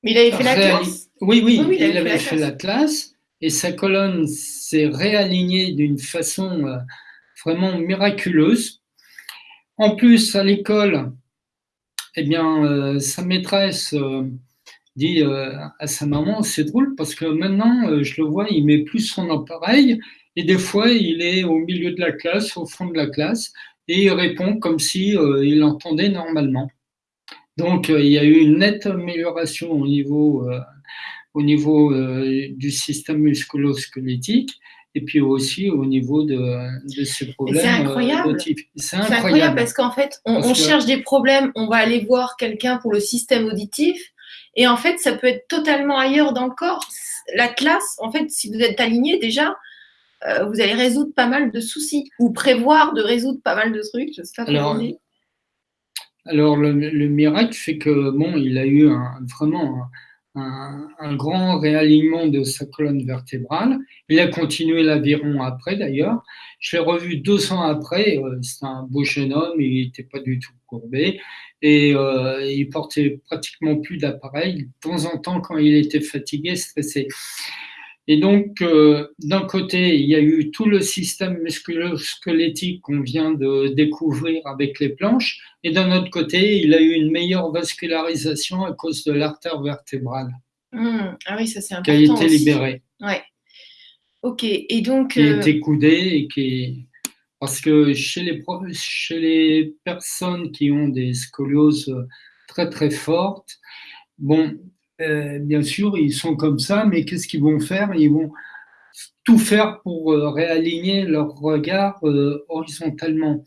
Mais il avait fait la classe? Oui, oui, il, avait fait la classe et sa colonne s'est réalignée d'une façon euh, vraiment miraculeuse. En plus, à l'école, eh bien, euh, sa maîtresse euh, dit à sa maman, c'est drôle parce que maintenant, je le vois, il met plus son appareil et des fois, il est au milieu de la classe, au fond de la classe, et il répond comme si il entendait normalement. Donc, il y a eu une nette amélioration au niveau au niveau euh, du système musculo-squelettique et puis aussi au niveau de, de ces problèmes. C'est incroyable. C'est incroyable. parce qu'en fait, on, cherche des problèmes, on va aller voir quelqu'un pour le système auditif et en fait, ça peut être totalement ailleurs dans le corps. La classe, en fait, si vous êtes aligné déjà, euh, vous allez résoudre pas mal de soucis ou prévoir de résoudre pas mal de trucs. Je sais pas alors, alors le, le, miracle fait que bon, il a eu un, vraiment un, grand réalignement de sa colonne vertébrale. Il a continué l'aviron après d'ailleurs. Je l'ai revu deux ans après. Euh, c'est un beau jeune homme, il n'était pas du tout courbé et euh, il portait pratiquement plus d'appareil. De temps en temps, quand il était fatigué, stressé. Et donc, euh, d'un côté, il y a eu tout le système musculo-squelettique qu'on vient de découvrir avec les planches, et d'un autre côté, il a eu une meilleure vascularisation à cause de l'artère vertébrale. Mmh. Ah oui, ça c'est important. Qui a été libérée. Ouais. Ok, et donc. Qui a été coudée et qui. Parce que chez les, chez les personnes qui ont des scolioses très très fortes, bon, euh, bien sûr, ils sont comme ça, mais qu'est-ce qu'ils vont faire? Ils vont tout faire pour euh, réaligner leur regard euh, horizontalement.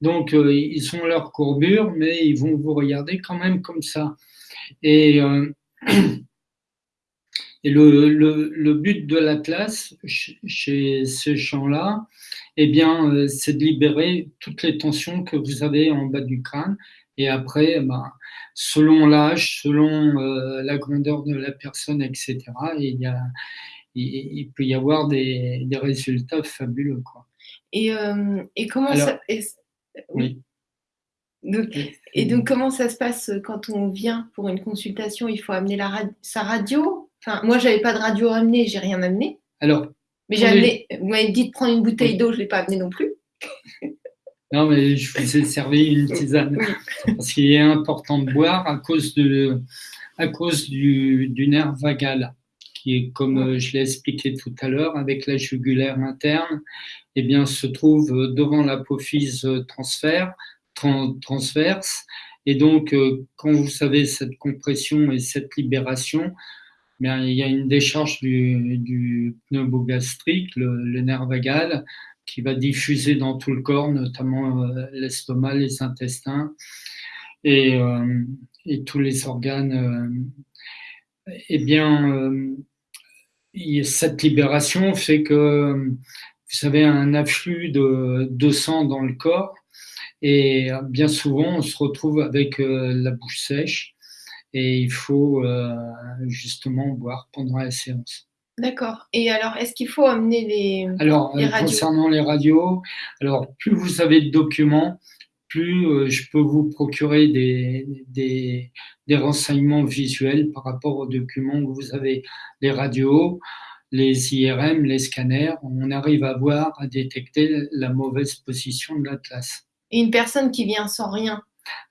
Donc, ils ont leur courbure, mais ils vont vous regarder quand même comme ça. Et, (clears throat) le, but de l'Atlas chez ces gens-là, eh bien, c'est de libérer toutes les tensions que vous avez en bas du crâne. Et après, ben, selon l'âge, selon euh, la grandeur de la personne, etc. il, y a, il, peut y avoir des, des résultats fabuleux. Quoi. Et, euh, et comment ça. oui. et donc, comment ça se passe quand on vient pour une consultation? Il faut amener la sa radio? Enfin, Moi, j'avais pas de radio à amener, j'ai rien amené. Alors, mais j'ai amené, vous m'avez dit de prendre une bouteille d'eau, je ne l'ai pas amené non plus. (laughs) Non, mais je vous ai servi une tisane. Parce qu'il est important de boire à cause, de, à cause du, du nerf vagal, qui est, comme euh, je l'ai expliqué tout à l'heure, avec la jugulaire interne, eh bien, se trouve devant l'apophyse transfert, transverse. Et donc, euh, quand vous savez cette compression et cette libération, bien, il y a une décharge du, du pneumogastrique, le, le nerf vagal, qui va diffuser dans tout le corps, notamment euh, l'estomac, les intestins et, euh, tous les organes. eh bien, cette libération fait que vous avez un afflux de, sang dans le corps et bien souvent, on se retrouve avec euh, la bouche sèche et il faut euh, justement boire pendant la séance. D'accord. Et alors, est-ce qu'il faut amener les, alors, euh, concernant les radios, alors plus vous avez de documents, plus je peux vous procurer des, des, des, renseignements visuels par rapport aux documents que vous avez. Les radios, les IRM, les scanners, on arrive à voir, à détecter la mauvaise position de l'atlas et une personne qui vient sans rien?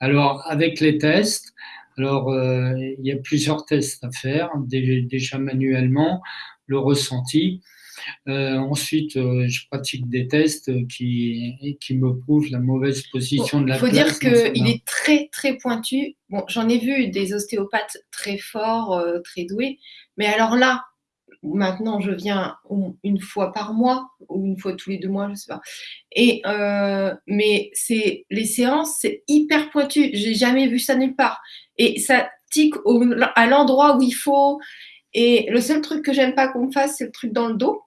Alors, avec les tests, alors euh, il y a plusieurs tests à faire, déjà manuellement, le ressenti. Euh, ensuite, euh, je pratique des tests qui, qui me prouvent la mauvaise position de la Il faut dire qu'il est très, très pointu. Bon, j'en ai vu des ostéopathes très forts, très doués, mais alors là, maintenant je viens une fois par mois ou une fois tous les deux mois, je sais pas. Et euh, mais c'est les séances, c'est hyper pointu. J'ai jamais vu ça nulle part. Et ça tique à l'endroit où il faut. Et le seul truc que j'aime pas qu'on fasse, c'est le truc dans le dos.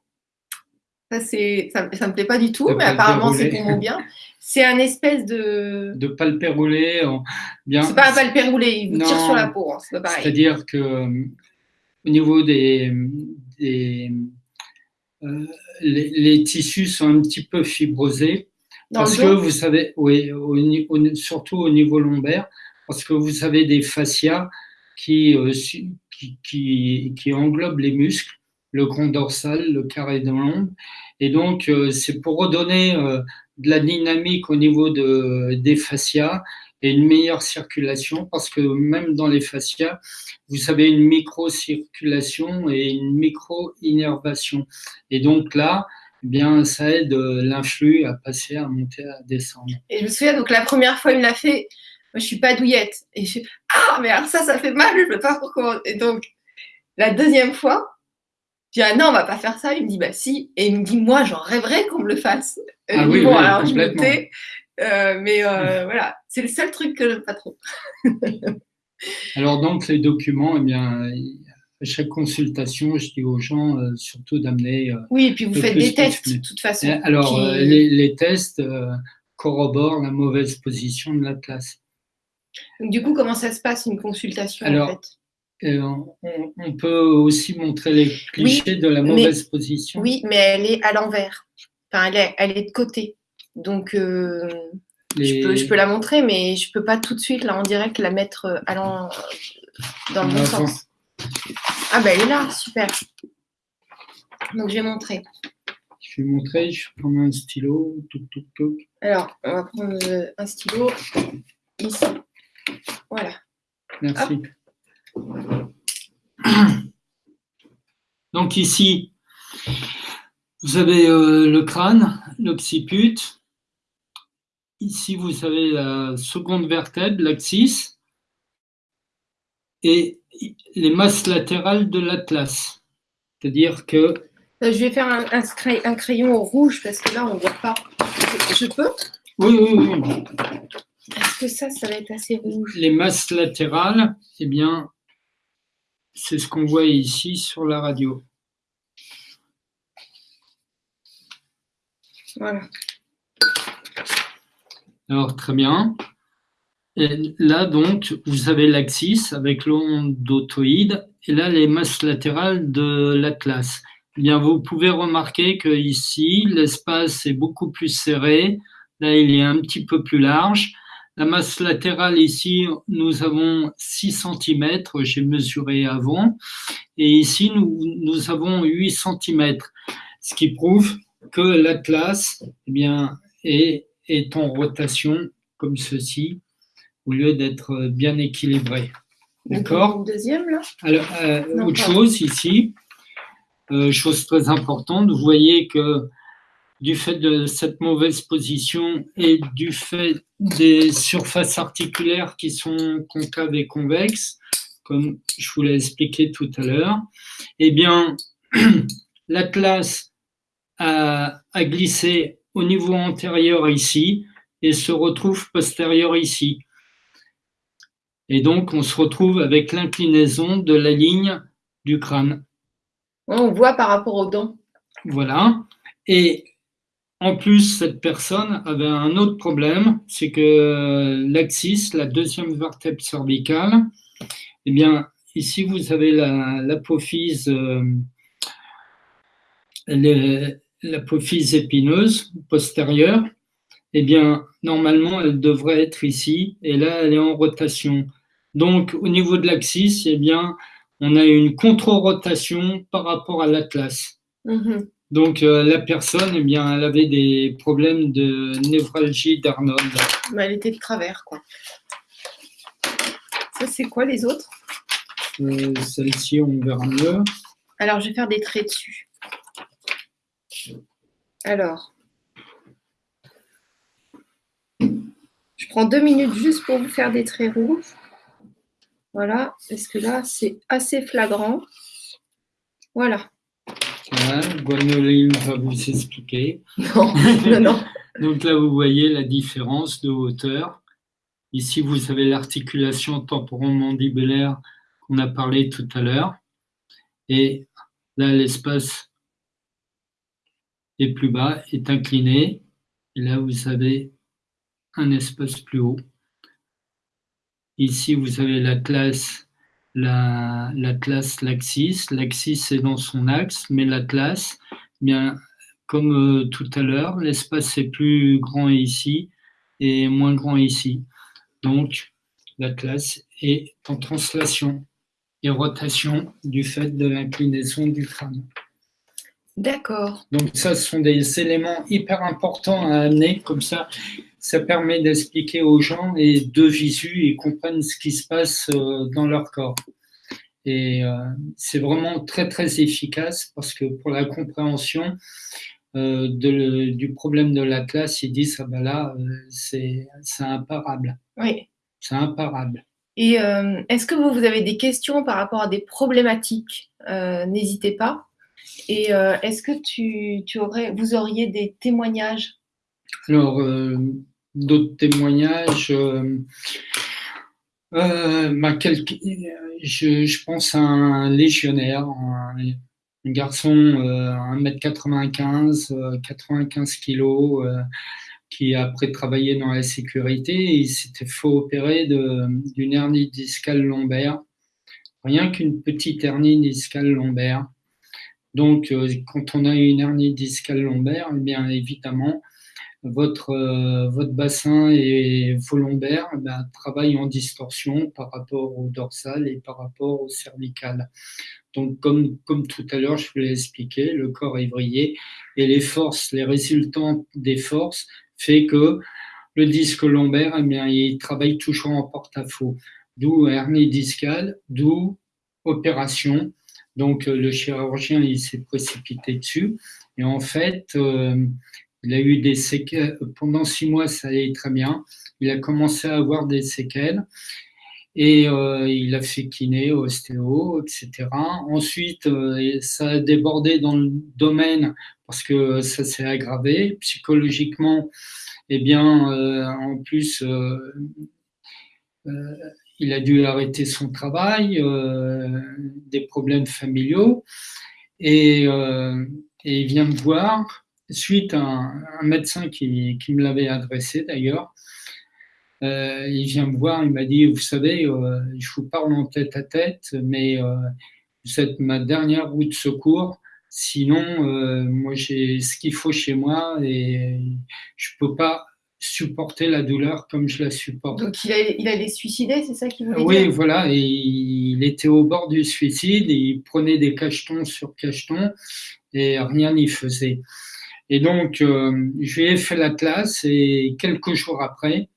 Ça, c'est, ça, me plaît pas du tout, mais apparemment c'est pour mon bien. C'est un espèce de. (laughs) De palpé roulé. Bien... C'est pas un palpé roulé, il vous tire sur la peau, hein, c'est pareil. C'est-à-dire que au niveau des, euh, les, tissus sont un petit peu fibrosés. parce que vous savez, oui, surtout au niveau lombaire, parce que vous avez des fascias qui, euh, qui, englobent les muscles, le grand dorsal, le carré de l'ombre. Et donc, euh, c'est pour redonner de la dynamique au niveau de, des fascias et une meilleure circulation parce que même dans les fascias, vous avez une micro-circulation et une micro-innervation. Et donc là, eh bien, ça aide l'influx à passer, à monter, à descendre. Et je me souviens, donc la première fois, il me l'a fait, moi je suis pas douillette. Ah, mais alors ça, ça fait mal, je ne sais pas pourquoi. Et donc, la deuxième fois, je dis, ah non, on va pas faire ça. Il me dit, bah si. Et il me dit, moi, j'en rêverais qu'on me le fasse. ah oui, bon, alors je me tais. Euh, mais euh, (laughs) voilà, c'est le seul truc que j'aime pas trop. (laughs) Alors donc les documents, eh bien, à chaque consultation, je dis aux gens euh, surtout d'amener. oui, et puis vous faites des tests de toute façon. Alors les, tests corroborent la mauvaise position de la classe. du coup, comment ça se passe une consultation Alors, en fait on, peut aussi montrer les clichés de la mauvaise position. Oui, mais elle est à l'envers. Enfin, elle est, elle est de côté. Donc, euh, je, peux, la montrer, mais je ne peux pas tout de suite, là, en direct, la mettre euh, dans le bon sens. Ah, ben, elle est là, super. Donc, je vais montrer. Je vais montrer, je vais prendre un stylo. Alors, on va prendre euh, un stylo ici. Voilà. Merci. (clears throat) Donc ici, vous avez le crâne, l'occiput, Ici, vous avez la seconde vertèbre, l'axis, et les masses latérales de l'atlas. C'est-à-dire que... Euh, je vais faire un, crayon rouge parce que là, on ne voit pas. Je peux? Oui, oui, oui. Que ça, ça va être assez rouge Les masses latérales, eh bien, c'est ce qu'on voit ici sur la radio. Voilà. Alors, très bien. Et là, donc, vous avez l'axis avec l'onde d'autoïde et là, les masses latérales de l'atlas. Eh bien, vous pouvez remarquer que ici, l'espace est beaucoup plus serré. Là, il est un petit peu plus large. La masse latérale ici, nous avons 6 cm, j'ai mesuré avant, et ici nous, nous avons 8 cm, ce qui prouve que l'atlas eh bien, est, est en rotation comme ceci, au lieu d'être bien équilibré. D'accord Deuxième là? Alors, euh, autre chose ici, euh, chose très importante, vous voyez que du fait de cette mauvaise position et du fait des surfaces articulaires qui sont concaves et convexes, comme je vous l'ai expliqué tout à l'heure, eh bien, (clears throat) l'atlas a, a glissé au niveau antérieur ici et se retrouve postérieur ici. Et donc, on se retrouve avec l'inclinaison de la ligne du crâne. On voit par rapport aux dents. Voilà. Et en plus, cette personne avait un autre problème, c'est que l'axis, la deuxième vertèbre cervicale, eh bien, ici, vous avez l'apophyse euh, l'apophyse épineuse postérieure. Eh bien, normalement, elle devrait être ici, et là, elle est en rotation. Donc, au niveau de l'axis, eh bien, on a une contre-rotation par rapport à l'atlas. Mm-hmm. Donc, euh, la personne, eh bien, elle avait des problèmes de névralgie d'Arnold. elle était de travers, quoi. Ça, c'est quoi les autres? Euh, Celle-ci, on verra mieux. Alors, je vais faire des traits dessus. Alors, je prends deux minutes juste pour vous faire des traits rouges. Voilà, parce que là, c'est assez flagrant. Voilà. Voilà, va vous expliquer. Non, non, non. (laughs) Donc là, vous voyez la différence de hauteur. Ici, vous avez l'articulation temporomandibulaire qu'on a parlé tout à l'heure. Et là, l'espace est plus bas, est incliné. Et là, vous avez un espace plus haut. Ici, vous avez la classe, la, classe l'axis. L'axis est dans son axe, mais l'atlas, bien, comme euh, tout à l'heure, l'espace est plus grand ici et moins grand ici. Donc, l'atlas est en translation et rotation du fait de l'inclinaison du crâne. D'accord. Donc ça, ce sont des éléments hyper importants à amener, comme ça, ça permet d'expliquer aux gens et de visu, ils comprennent ce qui se passe euh, dans leur corps. Et euh, c'est vraiment très, très efficace parce que pour la compréhension euh, du problème de la classe, ils disent, ah ben là, c'est imparable. Oui. C'est imparable. Et est-ce que vous, vous avez des questions par rapport à des problématiques? N'hésitez pas. Et euh, est-ce que tu, tu, aurais, vous auriez des témoignages? Alors, d'autres témoignages. Euh, bah, je, pense à un légionnaire, un, garçon euh, 1m95, 95 kg, qui après travaillé dans la sécurité, il s'était fait opérer d'une hernie discale lombaire, rien qu'une petite hernie discale lombaire. Donc, euh, quand on a une hernie discale lombaire, eh bien évidemment, votre, euh, votre bassin et vos lombaires eh travaillent en distorsion par rapport au dorsal et par rapport au cervical. Donc, comme, comme tout à l'heure, je vous l'ai expliqué, le corps est vrillé et les forces, les résultants des forces fait que le disque lombaire, eh bien, il travaille toujours en porte-à-faux. D'où hernie discale, d'où opération donc euh, le chirurgien, il s'est précipité dessus. Et en fait, euh, il a eu des séquelles. Pendant six mois, ça allait très bien. Il a commencé à avoir des séquelles. Et euh, il a fait kiné, ostéo, etc. Ensuite, ça a débordé dans le domaine parce que ça s'est aggravé. Psychologiquement, eh bien, en plus, il a dû arrêter son travail, euh, des problèmes familiaux, euh, et, il vient me voir, suite à un, médecin qui, qui, me l'avait adressé d'ailleurs. Euh, il vient me voir, il m'a dit, vous savez, euh, je vous parle en tête à tête, mais euh, vous êtes ma dernière roue de secours. Sinon, moi, j'ai ce qu'il faut chez moi et je peux pas supporter la douleur comme je la supporte. Donc il, allait suicider, c'est ça qu'il voulait oui, dire? Oui, voilà, et il était au bord du suicide, il prenait des cachetons sur cachetons et rien n'y faisait. Et donc, euh, je lui ai fait la classe et quelques jours après,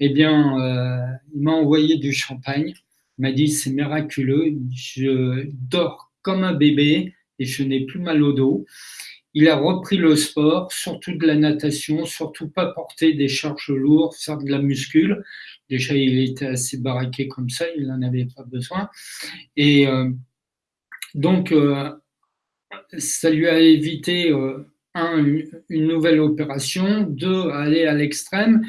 eh bien, euh, il m'a envoyé du champagne. Il m'a dit c'est miraculeux, je dors comme un bébé et je n'ai plus mal au dos. Il a repris le sport, surtout de la natation, surtout pas porter des charges lourdes, faire de la muscule. Déjà, il était assez baraqué comme ça, il n'en avait pas besoin. Et euh, donc, ça lui a évité un, une nouvelle opération, deux, aller à l'extrême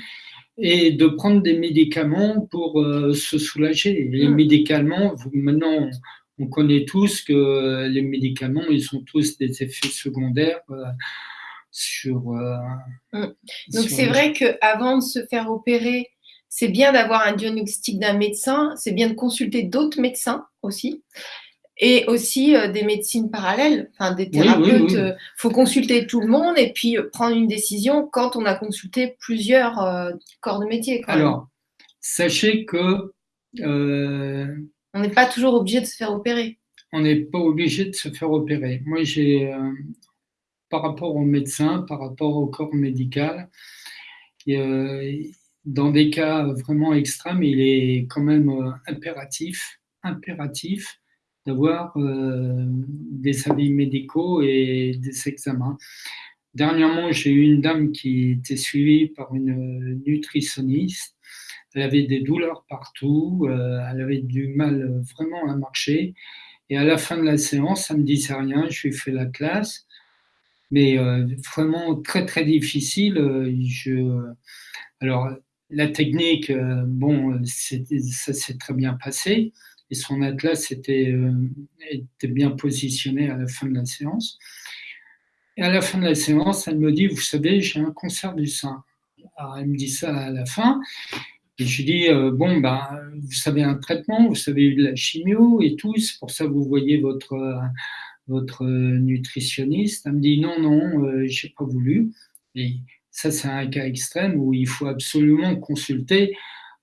et de prendre des médicaments pour euh, se soulager. Les hmm. médicaments, maintenant, on connaît tous que les médicaments, ils ont tous des effets secondaires euh, sur. Euh, hmm. Donc c'est vrai qu'avant de se faire opérer, c'est bien d'avoir un diagnostic d'un médecin, c'est bien de consulter d'autres médecins aussi et aussi euh, des médecines parallèles, enfin des thérapeutes. Il euh, faut consulter tout le monde et puis euh, prendre une décision quand on a consulté plusieurs corps de métier. Alors, sachez que on n'est pas toujours obligé de se faire opérer. On n'est pas obligé de se faire opérer. Moi, j'ai par rapport aux médecins, par rapport au corps médical, dans des cas vraiment extrêmes, il est quand même impératif, impératif d'avoir euh, des avis médicaux et des examens. Dernièrement, j'ai eu une dame qui était suivie par une nutritionniste. Elle avait des douleurs partout, euh, elle avait du mal vraiment à marcher. Et à la fin de la séance, ça ne me disait rien, je lui ai fait la classe. Mais euh, vraiment très très difficile. Alors, la technique, bon, ça s'est très bien passé et son atlas était, euh, était bien positionné à la fin de la séance. Et à la fin de la séance, elle me dit, vous savez, j'ai un cancer du sein. Alors, elle me dit ça à la fin. Et je dis, euh, bon, ben, vous savez un traitement, vous savez de la chimio et tout, c'est pour ça que vous voyez votre, votre nutritionniste. Elle me dit, non, non, euh, je n'ai pas voulu. Et ça, c'est un cas extrême où il faut absolument consulter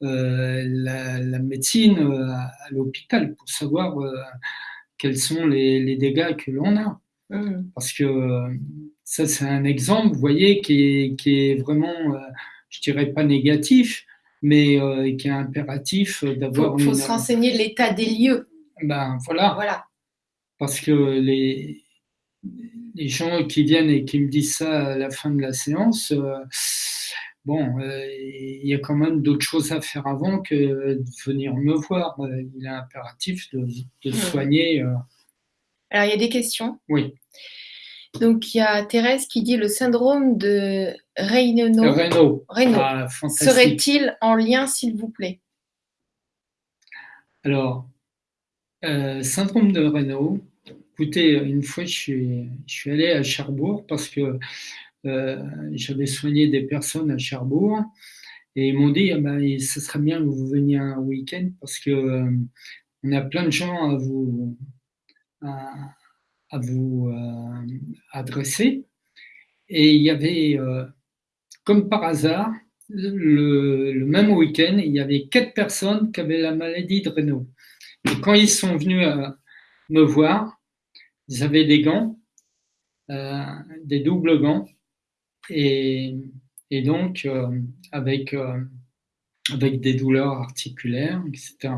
euh, la, médecine euh, à, l'hôpital pour savoir euh, quels sont les, dégâts que l'on a. Mmh. Parce que ça, c'est un exemple, vous voyez, qui est, qui est vraiment, je dirais pas négatif, mais qui est impératif d'avoir. Il faut, se renseigner l'état des lieux. Ben voilà. Voilà. Parce que les, les gens qui viennent et qui me disent ça à la fin de la séance, bon, euh, il y a quand même d'autres choses à faire avant que de venir me voir. Euh, il est impératif de, de soigner. Euh. Alors, il y a des questions. Oui. Donc, il y a Thérèse qui dit le syndrome de Raynaud. Ah, Serait-il en lien, s'il vous plaît? Alors, syndrome de Raynaud. Écoutez, une fois, je suis, je suis allé à Cherbourg parce que j'avais soigné des personnes à Cherbourg et ils m'ont dit ah ben, ce serait bien que vous veniez un week-end parce que euh, on a plein de gens à vous à, vous euh, adresser. Et il y avait comme par hasard le, même week-end il y avait quatre personnes qui avaient la maladie de Raynaud et quand ils sont venus me voir ils avaient des gants des doubles gants et, donc euh, avec, euh, avec des douleurs articulaires, etc.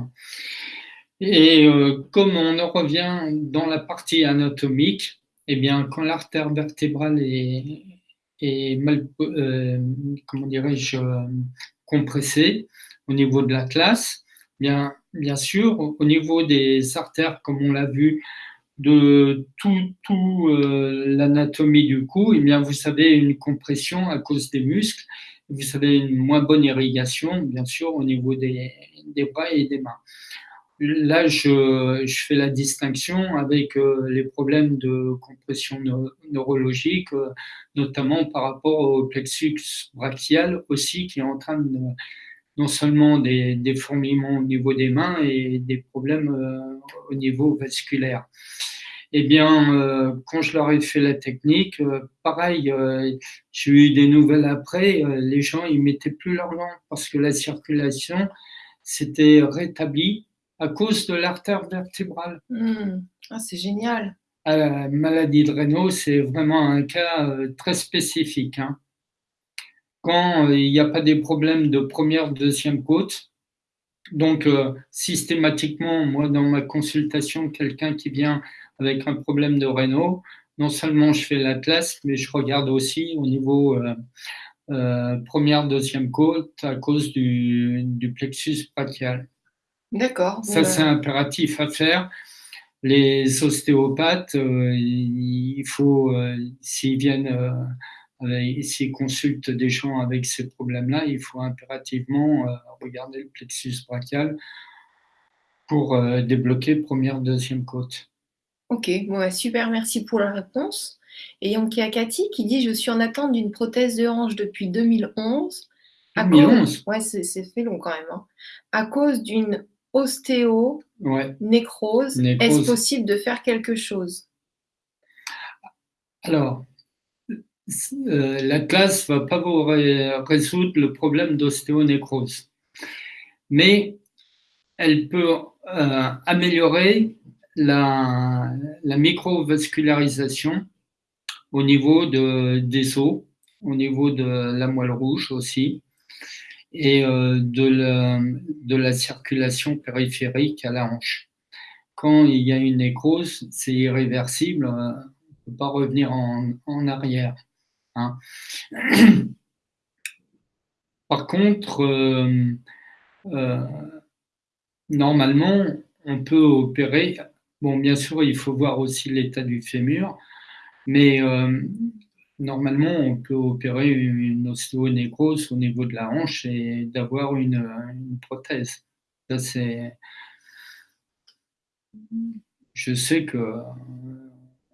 Et euh, comme on en revient dans la partie anatomique, eh bien, quand l'artère vertébrale est, est mal, comment dirais-je, compressée au niveau de la classe, bien, bien sûr, au niveau des artères, comme on l'a vu, de tout, tout euh, l'anatomie du cou, eh bien, vous savez une compression à cause des muscles, vous savez une moins bonne irrigation, bien sûr, au niveau des, des bras et des mains. Là, je, je fais la distinction avec euh, les problèmes de compression neurologique, euh, notamment par rapport au plexus brachial aussi, qui est en train de non seulement des, des fourmillements au niveau des mains et des problèmes au niveau vasculaire. eh bien, euh, quand je leur ai fait la technique, euh, pareil, euh, j'ai eu des nouvelles après, les gens, ils mettaient plus leur langue parce que la circulation s'était rétablie à cause de l'artère vertébrale. Hmm. Ah, c'est génial. la maladie de Raynaud, c'est vraiment un cas très spécifique. Hein. Quand il n'y a pas des problèmes de première, deuxième côte, donc, systématiquement, moi, dans ma consultation, quelqu'un qui vient avec un problème de réno, non seulement je fais l'atlas, mais je regarde aussi au niveau euh, euh, première, deuxième côte à cause du, plexus brachial. D'accord. Ça, c'est impératif à faire. Les ostéopathes, euh, il faut, s'ils viennent, s'ils consultent des gens avec ces problèmes-là, il faut impérativement regarder le plexus brachial pour débloquer première, deuxième côte. Ok, bon, super, merci pour la réponse. Et donc, il y a Cathy qui dit Je suis en attente d'une prothèse de hanche depuis 2011. 2011 Ouais, c'est fait long quand même. Hein. À cause d'une ostéo nécrose, est-ce possible de faire quelque chose? Alors, euh, la classe ne va pas vous résoudre le problème d'ostéonécrose, mais elle peut euh, améliorer la, la microvascularisation au niveau de, des os, au niveau de la moelle rouge aussi, et euh, de, la, circulation périphérique à la hanche. Quand il y a une nécrose, c'est irréversible, euh, on ne peut pas revenir en, en arrière. Hein. (clears throat) Par contre, euh, normalement, on peut opérer Bon, bien sûr, il faut voir aussi l'état du fémur, mais euh, normalement, on peut opérer une ostéonécrose au niveau de la hanche et d'avoir une, prothèse. Je sais que euh,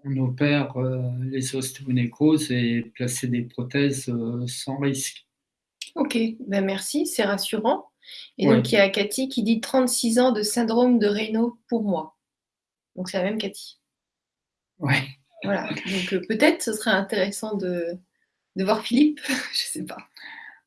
on opère euh, les ostéonécroses et placer des prothèses sans risque. Ok, ben merci, c'est rassurant. Et donc il y a Cathy qui dit 36 ans de syndrome de Raynaud pour moi. Donc c'est la même Cathy. Ouais. Voilà. Donc euh, peut-être ce serait intéressant de, voir Philippe. (laughs) Je ne sais pas.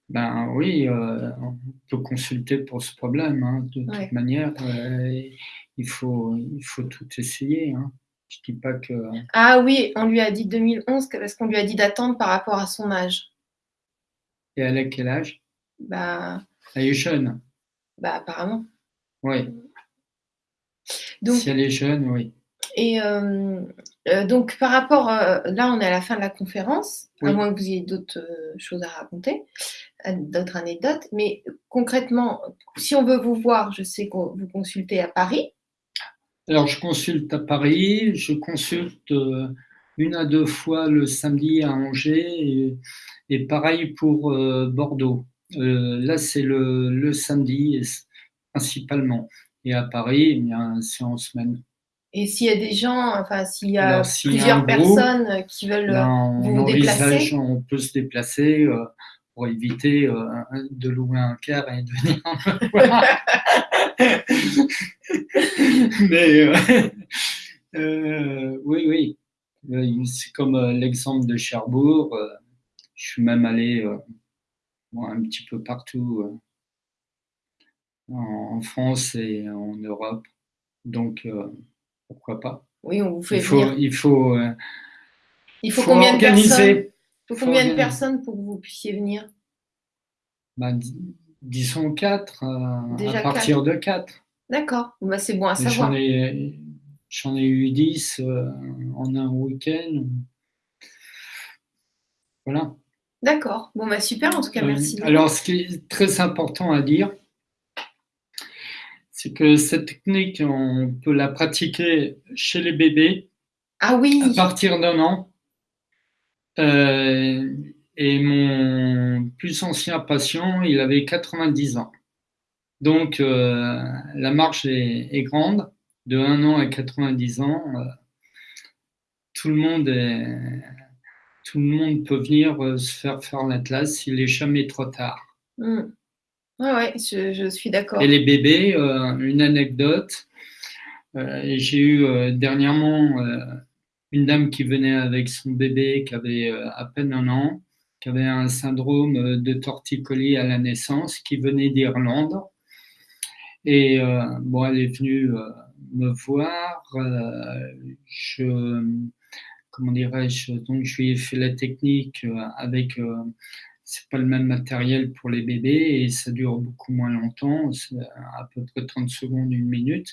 Ben oui, euh, on peut consulter pour ce problème. Hein, de toute manière, euh, il, faut, il faut tout essayer. Hein. Je dis pas que. Ah oui, on lui a dit 2011 parce qu'on lui a dit d'attendre par rapport à son âge. Et elle a quel âge? Bah. Elle est jeune. Bah apparemment. Oui si elle est jeune, oui. Et euh, euh, donc, par rapport, euh, là, on est à la fin de la conférence, à moins que vous ayez d'autres choses à raconter, d'autres anecdotes. Mais concrètement, si on veut vous voir, je sais que vous consultez à Paris. Alors, je consulte à Paris, je consulte une à deux fois le samedi à Angers et, pareil pour Bordeaux. là, c'est le, le samedi principalement. Et à Paris, c'est en semaine. Et s'il y a des gens, enfin, s'il y a plusieurs personnes qui veulent vous déplacer On peut se déplacer euh, pour éviter euh, de louer un car et de venir (laughs) Mais euh, oui, oui. C'est comme l'exemple de Cherbourg. je suis même allé un petit peu partout en, France et en Europe. Donc, euh, pourquoi pas? Oui, on vous fait il faut, venir. Il faut, euh, il faut, combien organiser. de personnes combien de personnes pour que vous puissiez venir? Bah, Disons quatre, euh, à partir de quatre. D'accord, bah, c'est bon à savoir. J'en ai, eu dix en un week-end. Voilà. D'accord. Bon, bah super, en tout cas, merci. Alors, ce qui est très important à dire, c'est que cette technique, on peut la pratiquer chez les bébés ah oui. à partir d'un an. Euh, et mon plus ancien patient, il avait 90 ans. Donc, euh, la marge est, grande, de 1 an à 90 ans. Euh, tout, le monde tout le monde peut venir se faire faire l'atlas, il n'est jamais trop tard. Oui, ouais, je, suis d'accord. Et les bébés, euh, une anecdote, J'ai eu dernièrement une dame qui venait avec son bébé qui avait à peine un an, qui avait un syndrome de torticolis à la naissance, qui venait d'Irlande. Et bon, elle est venue me voir. je, comment dirais-je, donc je lui ai fait la technique avec c'est pas le même matériel pour les bébés et ça dure beaucoup moins longtemps, à peu près 30 secondes, une minute.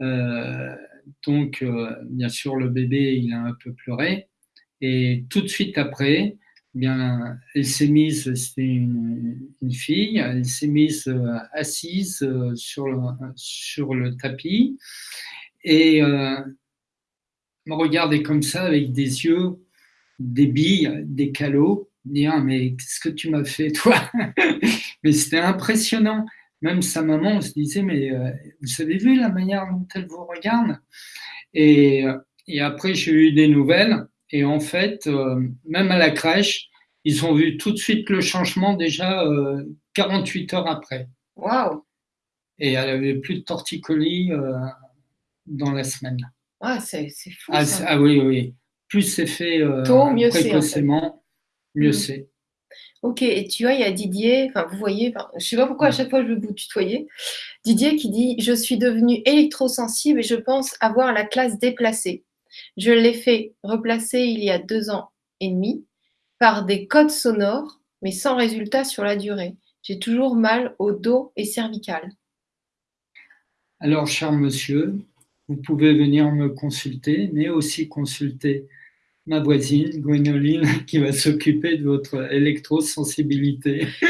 Euh, donc, euh, bien sûr, le bébé, il a un peu pleuré. Et tout de suite après, bien, elle s'est mise, c'était une, fille, elle s'est mise euh, assise sur le, sur le tapis et me regardait comme ça avec des yeux, des billes, des calots dire mais qu'est-ce que tu m'as fait toi (laughs) Mais c'était impressionnant. Même sa maman, se disait mais euh, vous avez vu la manière dont elle vous regarde et, après j'ai eu des nouvelles et en fait euh, même à la crèche ils ont vu tout de suite le changement déjà 48 euh, heures après. Waouh Et elle avait plus de torticolis dans la semaine. Ah, c'est fou. Ah, ça. ah, oui, oui. Plus c'est fait Tôt, mieux précocement, mieux mm. c'est. Ok, et tu vois, il y a Didier, enfin vous voyez, je ne sais pas pourquoi à chaque fois je veux vous tutoyer, Didier qui dit « Je suis devenu électrosensible et je pense avoir la classe déplacée. Je l'ai fait replacer il y a deux ans et demi par des codes sonores, mais sans résultat sur la durée. J'ai toujours mal au dos et cervical. » Alors, cher monsieur, vous pouvez venir me consulter, mais aussi consulter ma voisine, Gwénoline, (laughs) qui va s'occuper de votre électrosensibilité. (laughs)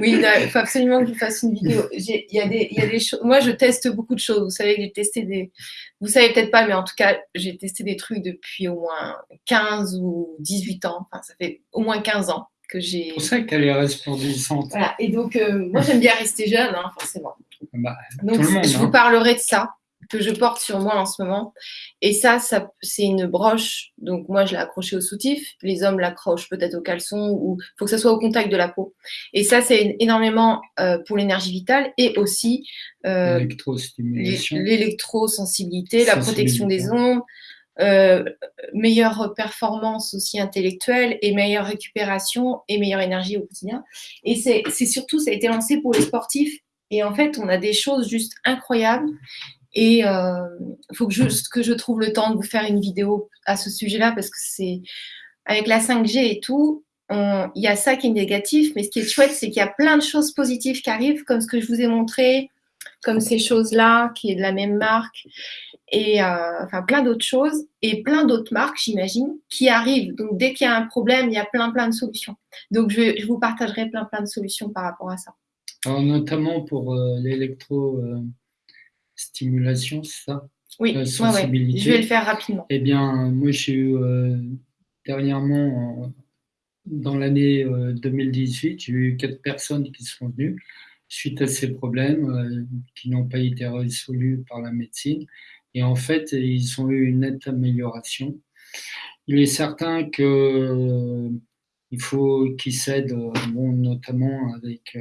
oui, il faut absolument que je fasse une vidéo. Il y a des, des choses. Moi, je teste beaucoup de choses. Vous savez, j'ai testé des. Vous savez peut-être pas, mais en tout cas, j'ai testé des trucs depuis au moins 15 ou 18 ans. Enfin, ça fait au moins 15 ans que j'ai. C'est pour ça qu'elle est resplendissante. Voilà. Et donc, euh, moi, j'aime bien rester jeune, hein, forcément. Bah, donc, je vous hein. parlerai de ça que je porte sur moi en ce moment. Et ça, ça c'est une broche. Donc moi, je l'ai accrochée au soutif. Les hommes l'accrochent peut-être au caleçon ou faut que ça soit au contact de la peau. Et ça, c'est énormément euh, pour l'énergie vitale et aussi euh, l'électrosensibilité, la protection des ondes. Euh, meilleure performance aussi intellectuelle et meilleure récupération et meilleure énergie au quotidien. Et c'est surtout, ça a été lancé pour les sportifs. Et en fait, on a des choses juste incroyables. Et il euh, faut que je, trouve le temps de vous faire une vidéo à ce sujet-là parce que c'est avec la 5G et tout, il y a ça qui est négatif, mais ce qui est chouette, c'est qu'il y a plein de choses positives qui arrivent, comme ce que je vous ai montré, comme ces choses-là, qui est de la même marque, et euh, enfin plein d'autres choses, et plein d'autres marques, j'imagine, qui arrivent. Donc dès qu'il y a un problème, il y a plein plein de solutions. Donc je, vous partagerai plein plein de solutions par rapport à ça. Notamment pour euh, l'électro stimulation, c'est ça? Oui, je vais le faire rapidement. Eh bien, moi, j'ai eu euh, dernièrement, dans l'année 2018, euh, j'ai eu quatre personnes qui sont venues suite à ces problèmes euh, qui n'ont pas été résolus par la médecine. Et en fait, ils ont eu une nette amélioration. Il est certain que il faut qu'ils s'aident, bon, notamment avec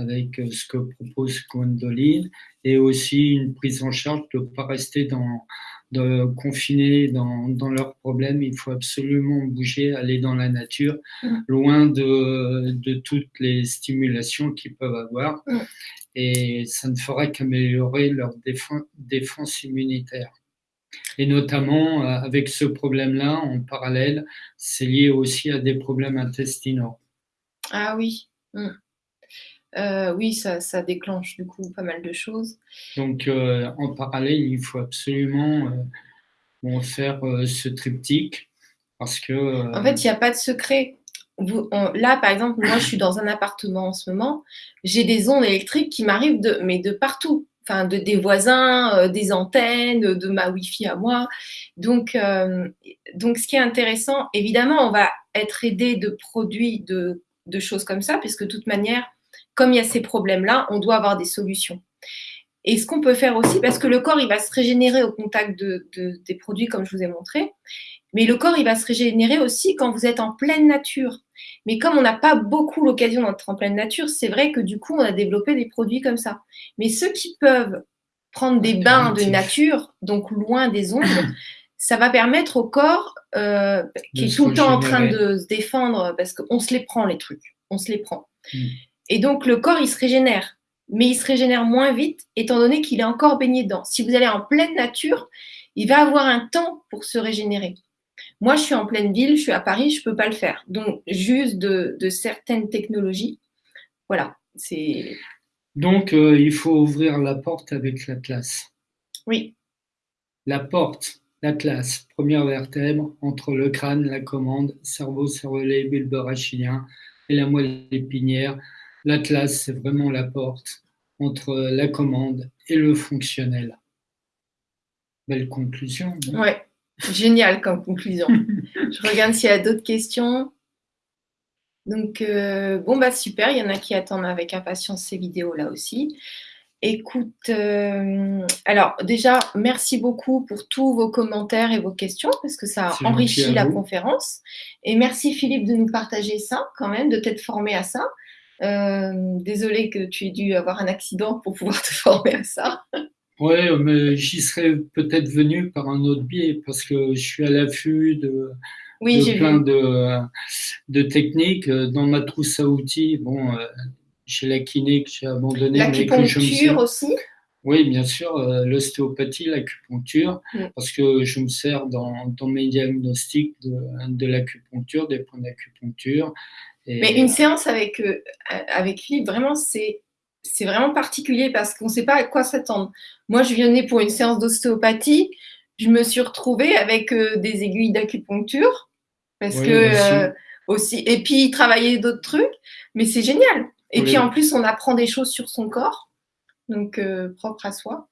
avec euh, ce que propose Gwendoline, et aussi une prise en charge de ne pas rester dans, de confiner dans, dans, leurs problèmes. Il faut absolument bouger, aller dans la nature, mm. loin de, de, toutes les stimulations qu'ils peuvent avoir. Mm. Et ça ne fera qu'améliorer leur défense, défense immunitaire. Et notamment, euh, avec ce problème-là, en parallèle, c'est lié aussi à des problèmes intestinaux. Ah oui. Mm. Euh, oui, ça, déclenche du coup pas mal de choses. Donc, euh, en parallèle, il faut absolument euh, faire ce triptyque parce que. En fait, il n'y a pas de secret. là, par exemple, moi, je suis dans un appartement en ce moment. J'ai des ondes électriques qui m'arrivent de, mais de partout. Enfin, de, des voisins, des antennes, de, ma Wi-Fi à moi. Donc, donc, ce qui est intéressant, évidemment, on va être aidé de produits, de, de choses comme ça, puisque de toute manière, comme il y a ces problèmes-là, on doit avoir des solutions. Et ce qu'on peut faire aussi, parce que le corps, il va se régénérer au contact de, des produits, comme je vous ai montré, mais le corps, il va se régénérer aussi quand vous êtes en pleine nature. Mais comme on n'a pas beaucoup l'occasion d'être en pleine nature, c'est vrai que du coup, on a développé des produits comme ça. Mais ceux qui peuvent prendre des bains de nature, donc loin des ondes, (coughs) ça va permettre au corps, euh, qui est tout le temps en train de se défendre, parce qu'on se les prend les trucs, on se les prend. Et donc le corps, il se régénère, mais il se régénère moins vite, étant donné qu'il est encore baigné dedans. Si vous allez en pleine nature, il va avoir un temps pour se régénérer. Moi, je suis en pleine ville, je suis à Paris, je ne peux pas le faire. Donc, juste de, certaines technologies, voilà, c'est... Donc, euh, il faut ouvrir la porte avec l'Atlas. Oui. La porte, l'Atlas, première vertèbre entre le crâne, la commande, cerveau, cervelet, bulbe rachidien et la moelle épinière. L'Atlas, c'est vraiment la porte entre la commande et le fonctionnel. Belle conclusion. Ouais, génial comme conclusion. (laughs) Je regarde s'il y a d'autres questions. Donc, euh, bon, bah super, il y en a qui attendent avec impatience ces vidéos là aussi. Écoute, euh, alors déjà, merci beaucoup pour tous vos commentaires et vos questions parce que ça enrichit la conférence. Et merci Philippe de nous partager ça quand même, de t'être formé à ça. Euh, désolé que tu aies dû avoir un accident pour pouvoir (laughs) te former à ça. Oui, mais j'y serais peut-être venu par un autre biais parce que je suis à l'affût de, plein de, de, techniques. Dans ma trousse à outils, bon, euh, j'ai la kiné que j'ai abandonnée. L'acupuncture aussi? Oui, bien sûr, euh, l'ostéopathie, l'acupuncture, mm. parce que je me sers dans, dans mes diagnostics de, de l'acupuncture, des points d'acupuncture. Mais une séance avec, euh, avec Philippe, vraiment, c'est c'est vraiment particulier parce qu'on ne sait pas à quoi s'attendre. Moi, je venais pour une séance d'ostéopathie. Je me suis retrouvée avec euh, des aiguilles d'acupuncture. Parce que euh, aussi. Et puis, travailler d'autres trucs. Mais c'est génial. Et puis, en plus, on apprend des choses sur son corps. Donc, euh, propre à soi.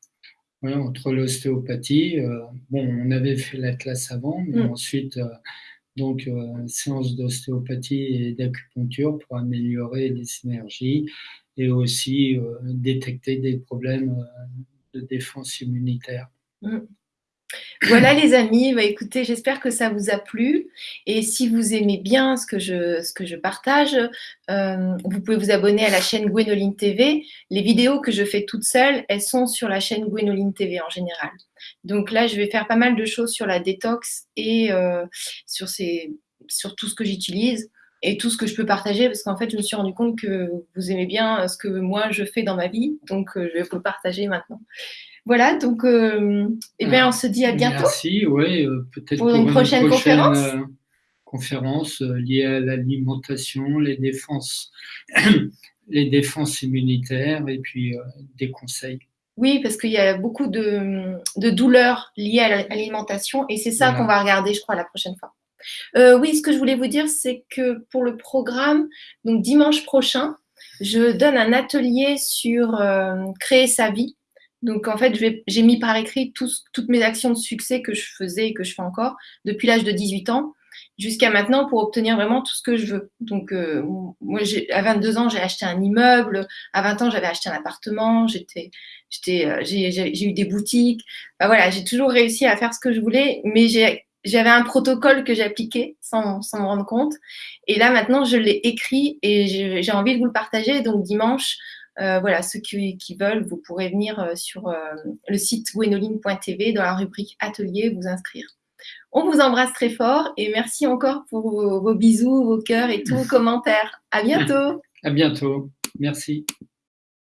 Oui, entre l'ostéopathie, bon, on avait fait la classe avant, mais mm. ensuite, donc, séance d'ostéopathie et d'acupuncture pour améliorer les synergies et aussi euh, détecter des problèmes euh, de défense immunitaire. Voilà les amis, bah, écoutez, j'espère que ça vous a plu. Et si vous aimez bien ce que je, partage, euh, vous pouvez vous abonner à la chaîne Gwenoline TV. Les vidéos que je fais toutes seules, elles sont sur la chaîne Gwenoline TV en général. Donc là, je vais faire pas mal de choses sur la détox et sur, ces, sur tout ce que j'utilise et tout ce que je peux partager parce qu'en fait, je me suis rendu compte que vous aimez bien ce que moi je fais dans ma vie, donc euh, je vais vous partager maintenant. Voilà, donc euh, eh bien, on se dit à bientôt. Merci, oui, euh, peut-être pour, une, prochaine, conférence. conférence liée à l'alimentation, les défenses, (clears throat) les défenses immunitaires et puis des conseils. Oui, parce qu'il y a beaucoup de, de douleurs liées à l'alimentation et c'est ça qu'on va regarder, je crois, la prochaine fois. Euh, oui, ce que je voulais vous dire, c'est que pour le programme, donc dimanche prochain, je donne un atelier sur euh, créer sa vie. Donc en fait, j'ai mis par écrit toutes mes actions de succès que je faisais et que je fais encore depuis l'âge de 18 ans jusqu'à maintenant pour obtenir vraiment tout ce que je veux. Donc euh, moi, à 22 ans, j'ai acheté un immeuble. À 20 ans, j'avais acheté un appartement. J'étais, j'ai eu des boutiques. voilà, j'ai toujours réussi à faire ce que je voulais, mais j'avais un protocole que j'appliquais sans, sans me rendre compte. Et là, maintenant, je l'ai écrit et j'ai envie de vous le partager. Donc, dimanche, euh, voilà, ceux qui, qui, veulent, vous pourrez venir euh, sur euh, le site gwenoline.tv dans la rubrique Atelier, vous inscrire. On vous embrasse très fort et merci encore pour vos, vos bisous, vos cœurs et tous vos (laughs) commentaires. À bientôt. À bientôt. Merci.